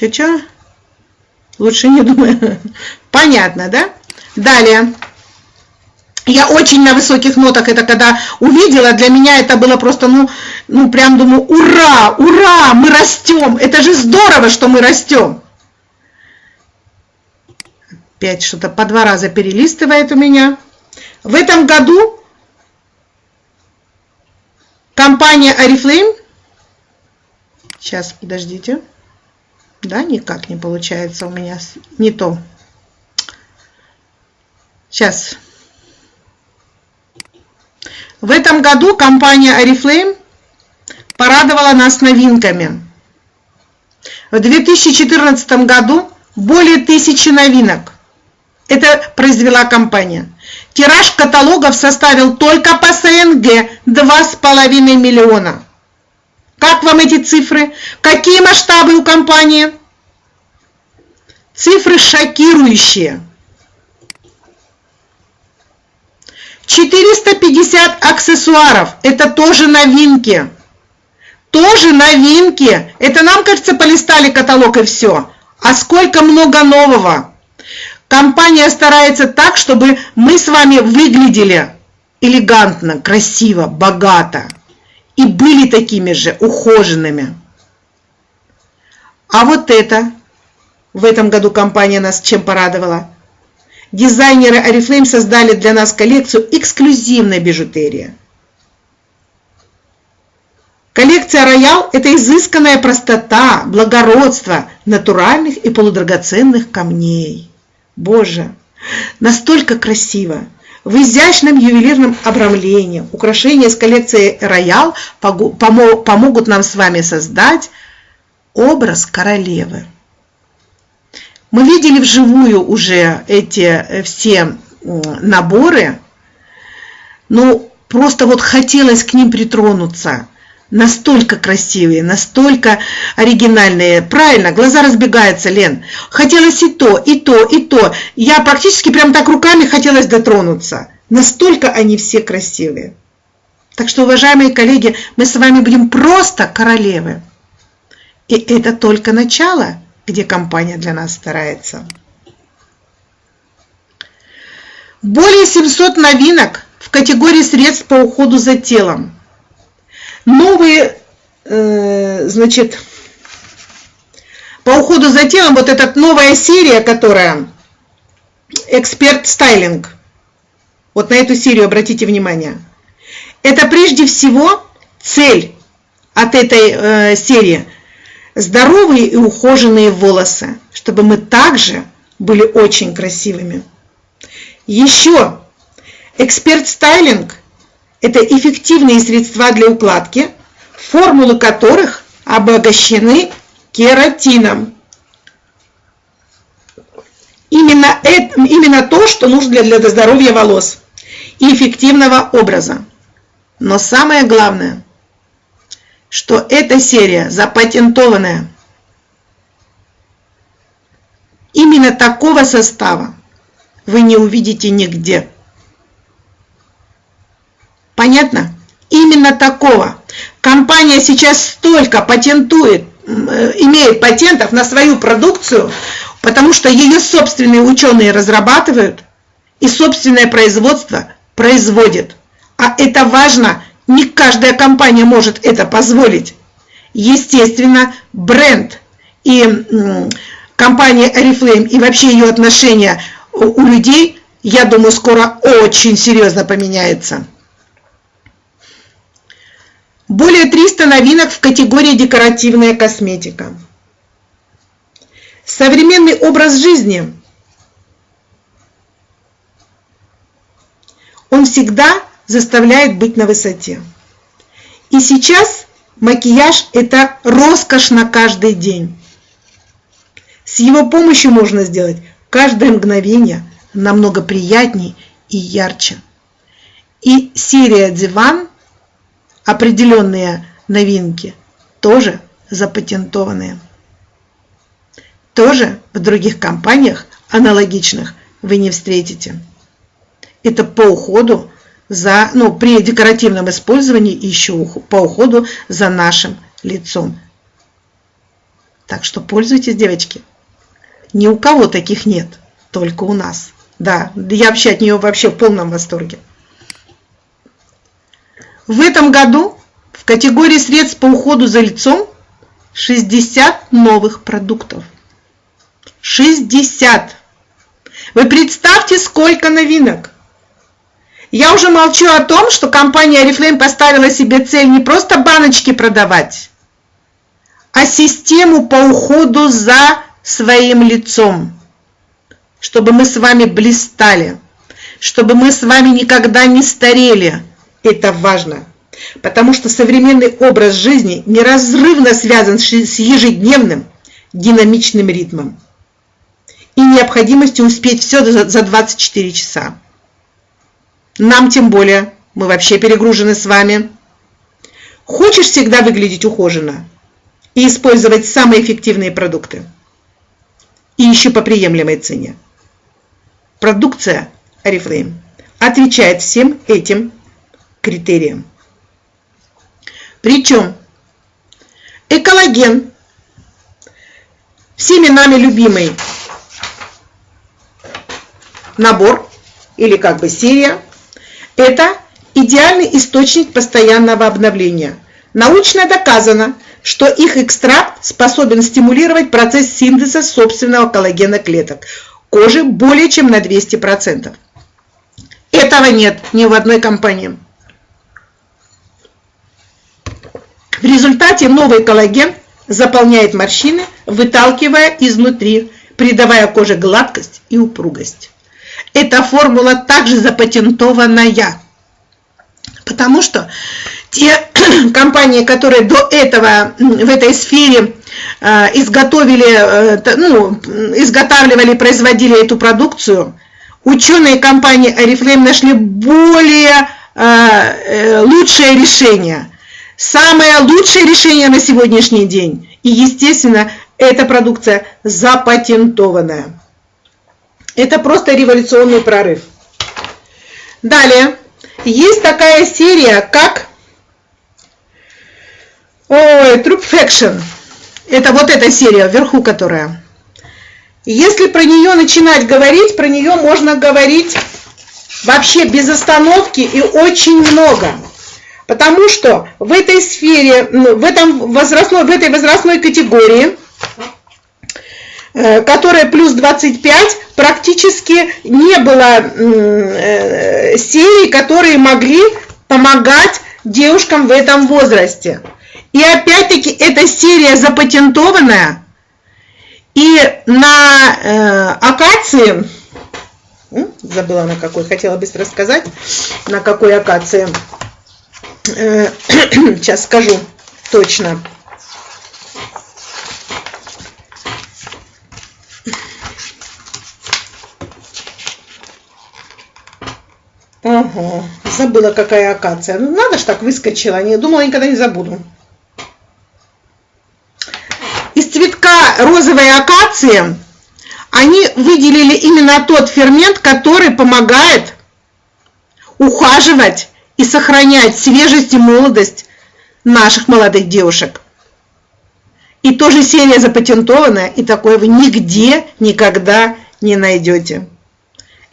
Че-че? Лучше не думаю. Понятно, да? Далее. Я очень на высоких нотах это когда увидела, для меня это было просто, ну, ну прям думаю, ура, ура, мы растем. Это же здорово, что мы растем. Опять что-то по два раза перелистывает у меня. В этом году компания Oriflame, сейчас, подождите, да, никак не получается у меня. Не то. Сейчас. В этом году компания Oriflame порадовала нас новинками. В 2014 году более тысячи новинок. Это произвела компания. Тираж каталогов составил только по СНГ 2,5 миллиона. Как вам эти цифры? Какие масштабы у компании? Цифры шокирующие. 450 аксессуаров. Это тоже новинки. Тоже новинки. Это нам, кажется, полистали каталог и все. А сколько много нового. Компания старается так, чтобы мы с вами выглядели элегантно, красиво, богато и были такими же ухоженными. А вот это, в этом году компания нас чем порадовала? Дизайнеры Oriflame создали для нас коллекцию эксклюзивной бижутерии. Коллекция Роял – это изысканная простота, благородство натуральных и полудрагоценных камней. Боже, настолько красиво! В изящном ювелирном обрамлении украшения с коллекции Роял помогут нам с вами создать образ королевы. Мы видели вживую уже эти э, все наборы, ну просто вот хотелось к ним притронуться. Настолько красивые, настолько оригинальные. Правильно, глаза разбегаются, Лен. Хотелось и то, и то, и то. Я практически прям так руками хотелось дотронуться. Настолько они все красивые. Так что, уважаемые коллеги, мы с вами будем просто королевы. И это только начало, где компания для нас старается. Более 700 новинок в категории средств по уходу за телом новые, э, значит, по уходу за телом, вот эта новая серия, которая эксперт стайлинг, вот на эту серию обратите внимание. Это прежде всего цель от этой э, серии здоровые и ухоженные волосы, чтобы мы также были очень красивыми. Еще эксперт стайлинг это эффективные средства для укладки, формулы которых обогащены кератином. Именно, это, именно то, что нужно для, для здоровья волос и эффективного образа. Но самое главное, что эта серия запатентованная. Именно такого состава вы не увидите нигде. Понятно? Именно такого. Компания сейчас столько патентует, э, имеет патентов на свою продукцию, потому что ее собственные ученые разрабатывают и собственное производство производит. А это важно, не каждая компания может это позволить. Естественно, бренд и компания Oriflame и вообще ее отношения у людей я думаю, скоро очень серьезно поменяется. Более 300 новинок в категории декоративная косметика. Современный образ жизни. Он всегда заставляет быть на высоте. И сейчас макияж – это роскошь на каждый день. С его помощью можно сделать каждое мгновение намного приятнее и ярче. И серия «Диван» определенные новинки тоже запатентованные. Тоже в других компаниях аналогичных вы не встретите. Это по уходу за, ну, при декоративном использовании еще по уходу за нашим лицом. Так что пользуйтесь, девочки. Ни у кого таких нет, только у нас. Да, я вообще от нее вообще в полном восторге. В этом году в категории средств по уходу за лицом 60 новых продуктов. 60! Вы представьте, сколько новинок! Я уже молчу о том, что компания Oriflame поставила себе цель не просто баночки продавать, а систему по уходу за своим лицом, чтобы мы с вами блистали, чтобы мы с вами никогда не старели. Это важно, потому что современный образ жизни неразрывно связан с ежедневным динамичным ритмом и необходимостью успеть все за 24 часа. Нам тем более, мы вообще перегружены с вами. Хочешь всегда выглядеть ухоженно и использовать самые эффективные продукты? и еще по приемлемой цене. Продукция Oriflame отвечает всем этим критериям. Причем экологен, всеми нами любимый набор или как бы серия, это идеальный источник постоянного обновления. Научно доказано, что их экстракт способен стимулировать процесс синтеза собственного коллагена клеток кожи более чем на 200%. Этого нет ни в одной компании. В результате новый коллаген заполняет морщины, выталкивая изнутри, придавая коже гладкость и упругость. Эта формула также запатентованная, потому что те компании, которые до этого в этой сфере э, изготовили, э, ну, изготавливали, производили эту продукцию, ученые компании Oriflame нашли более э, лучшее решение. Самое лучшее решение на сегодняшний день. И, естественно, эта продукция запатентованная. Это просто революционный прорыв. Далее, есть такая серия, как Ой, Troop. Это вот эта серия вверху, которая. Если про нее начинать говорить, про нее можно говорить вообще без остановки и очень много. Потому что в этой сфере, ну, в, этом возрастной, в этой возрастной категории, э, которая плюс 25, практически не было э, серий, которые могли помогать девушкам в этом возрасте. И опять-таки эта серия запатентованная. И на э, акации, забыла на какой, хотела быстро сказать, на какой акации, сейчас скажу точно. Ага, забыла какая акация. Ну, надо ж так выскочила, не думала, никогда не забуду. розовой акации они выделили именно тот фермент, который помогает ухаживать и сохранять свежесть и молодость наших молодых девушек. И тоже серия запатентованная, и такое вы нигде никогда не найдете.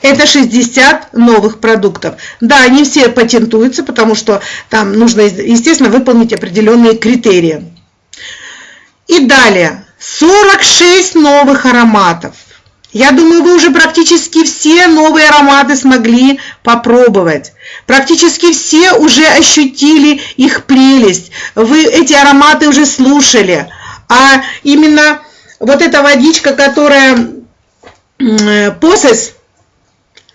Это 60 новых продуктов. Да, они все патентуются, потому что там нужно, естественно, выполнить определенные критерии. И далее, 46 новых ароматов. Я думаю, вы уже практически все новые ароматы смогли попробовать. Практически все уже ощутили их прелесть. Вы эти ароматы уже слушали. А именно вот эта водичка, которая посес,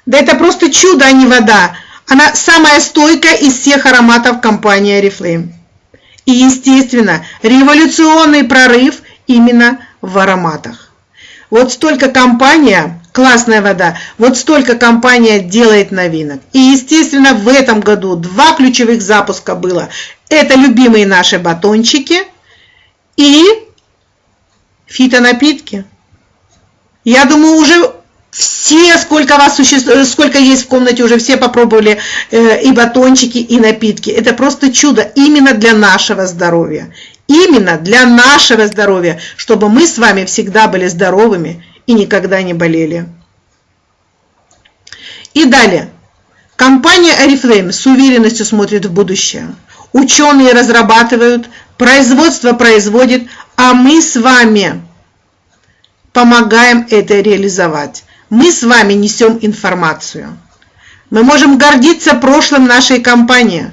да это просто чудо, а не вода. Она самая стойкая из всех ароматов компании Oriflame. И, естественно, революционный прорыв именно в ароматах. Вот столько компания, классная вода, вот столько компания делает новинок. И, естественно, в этом году два ключевых запуска было. Это любимые наши батончики и фитонапитки. Я думаю, уже все, сколько вас существует, сколько есть в комнате, уже все попробовали э, и батончики, и напитки. Это просто чудо именно для нашего здоровья. Именно для нашего здоровья, чтобы мы с вами всегда были здоровыми и никогда не болели. И далее. Компания Oriflame с уверенностью смотрит в будущее. Ученые разрабатывают, производство производит, а мы с вами помогаем это реализовать мы с вами несем информацию. Мы можем гордиться прошлым нашей компании,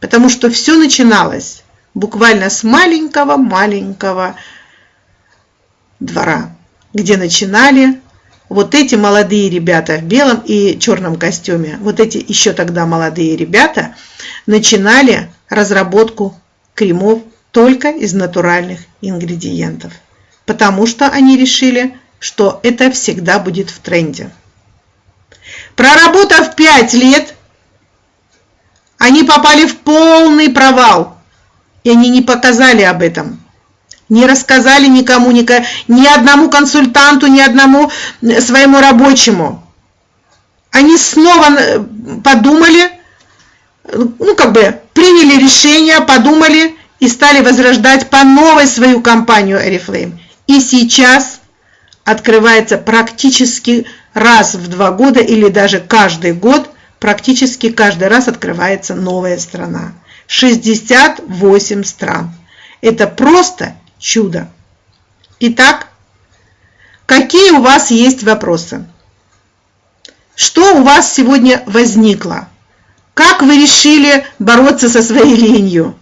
потому что все начиналось буквально с маленького-маленького двора, где начинали вот эти молодые ребята в белом и черном костюме, вот эти еще тогда молодые ребята начинали разработку кремов только из натуральных ингредиентов, потому что они решили, что это всегда будет в тренде. Проработав 5 лет, они попали в полный провал, и они не показали об этом. Не рассказали никому, ни, одному консультанту, ни одному своему рабочему. Они снова э, подумали, ну как бы приняли решение, подумали и стали возрождать по новой свою компанию Oriflame. И сейчас открывается практически раз в два года или даже каждый год, практически каждый раз открывается новая страна. 68 стран. Это просто чудо. Итак, какие у вас есть вопросы? Что у вас сегодня возникло? Как вы решили бороться со своей ленью?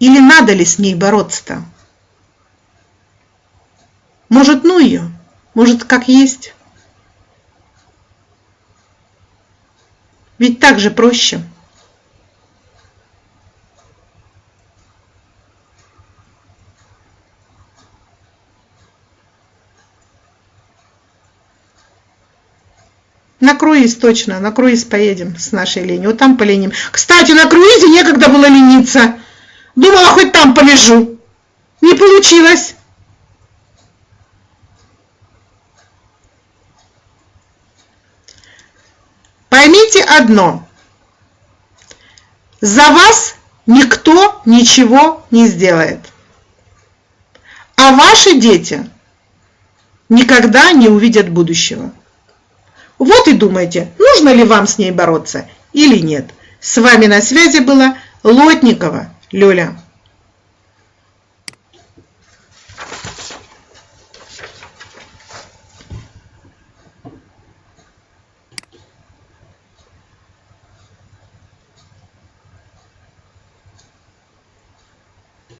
Или надо ли с ней бороться-то? Может, ну ее? Может, как есть? Ведь так же проще. На круиз точно, на круиз поедем с нашей Леней. Вот там поленим. Кстати, на круизе некогда было лениться. Думала, хоть там полежу. Не получилось. Поймите одно. За вас никто ничего не сделает. А ваши дети никогда не увидят будущего. Вот и думайте, нужно ли вам с ней бороться или нет. С вами на связи была Лотникова Лёля.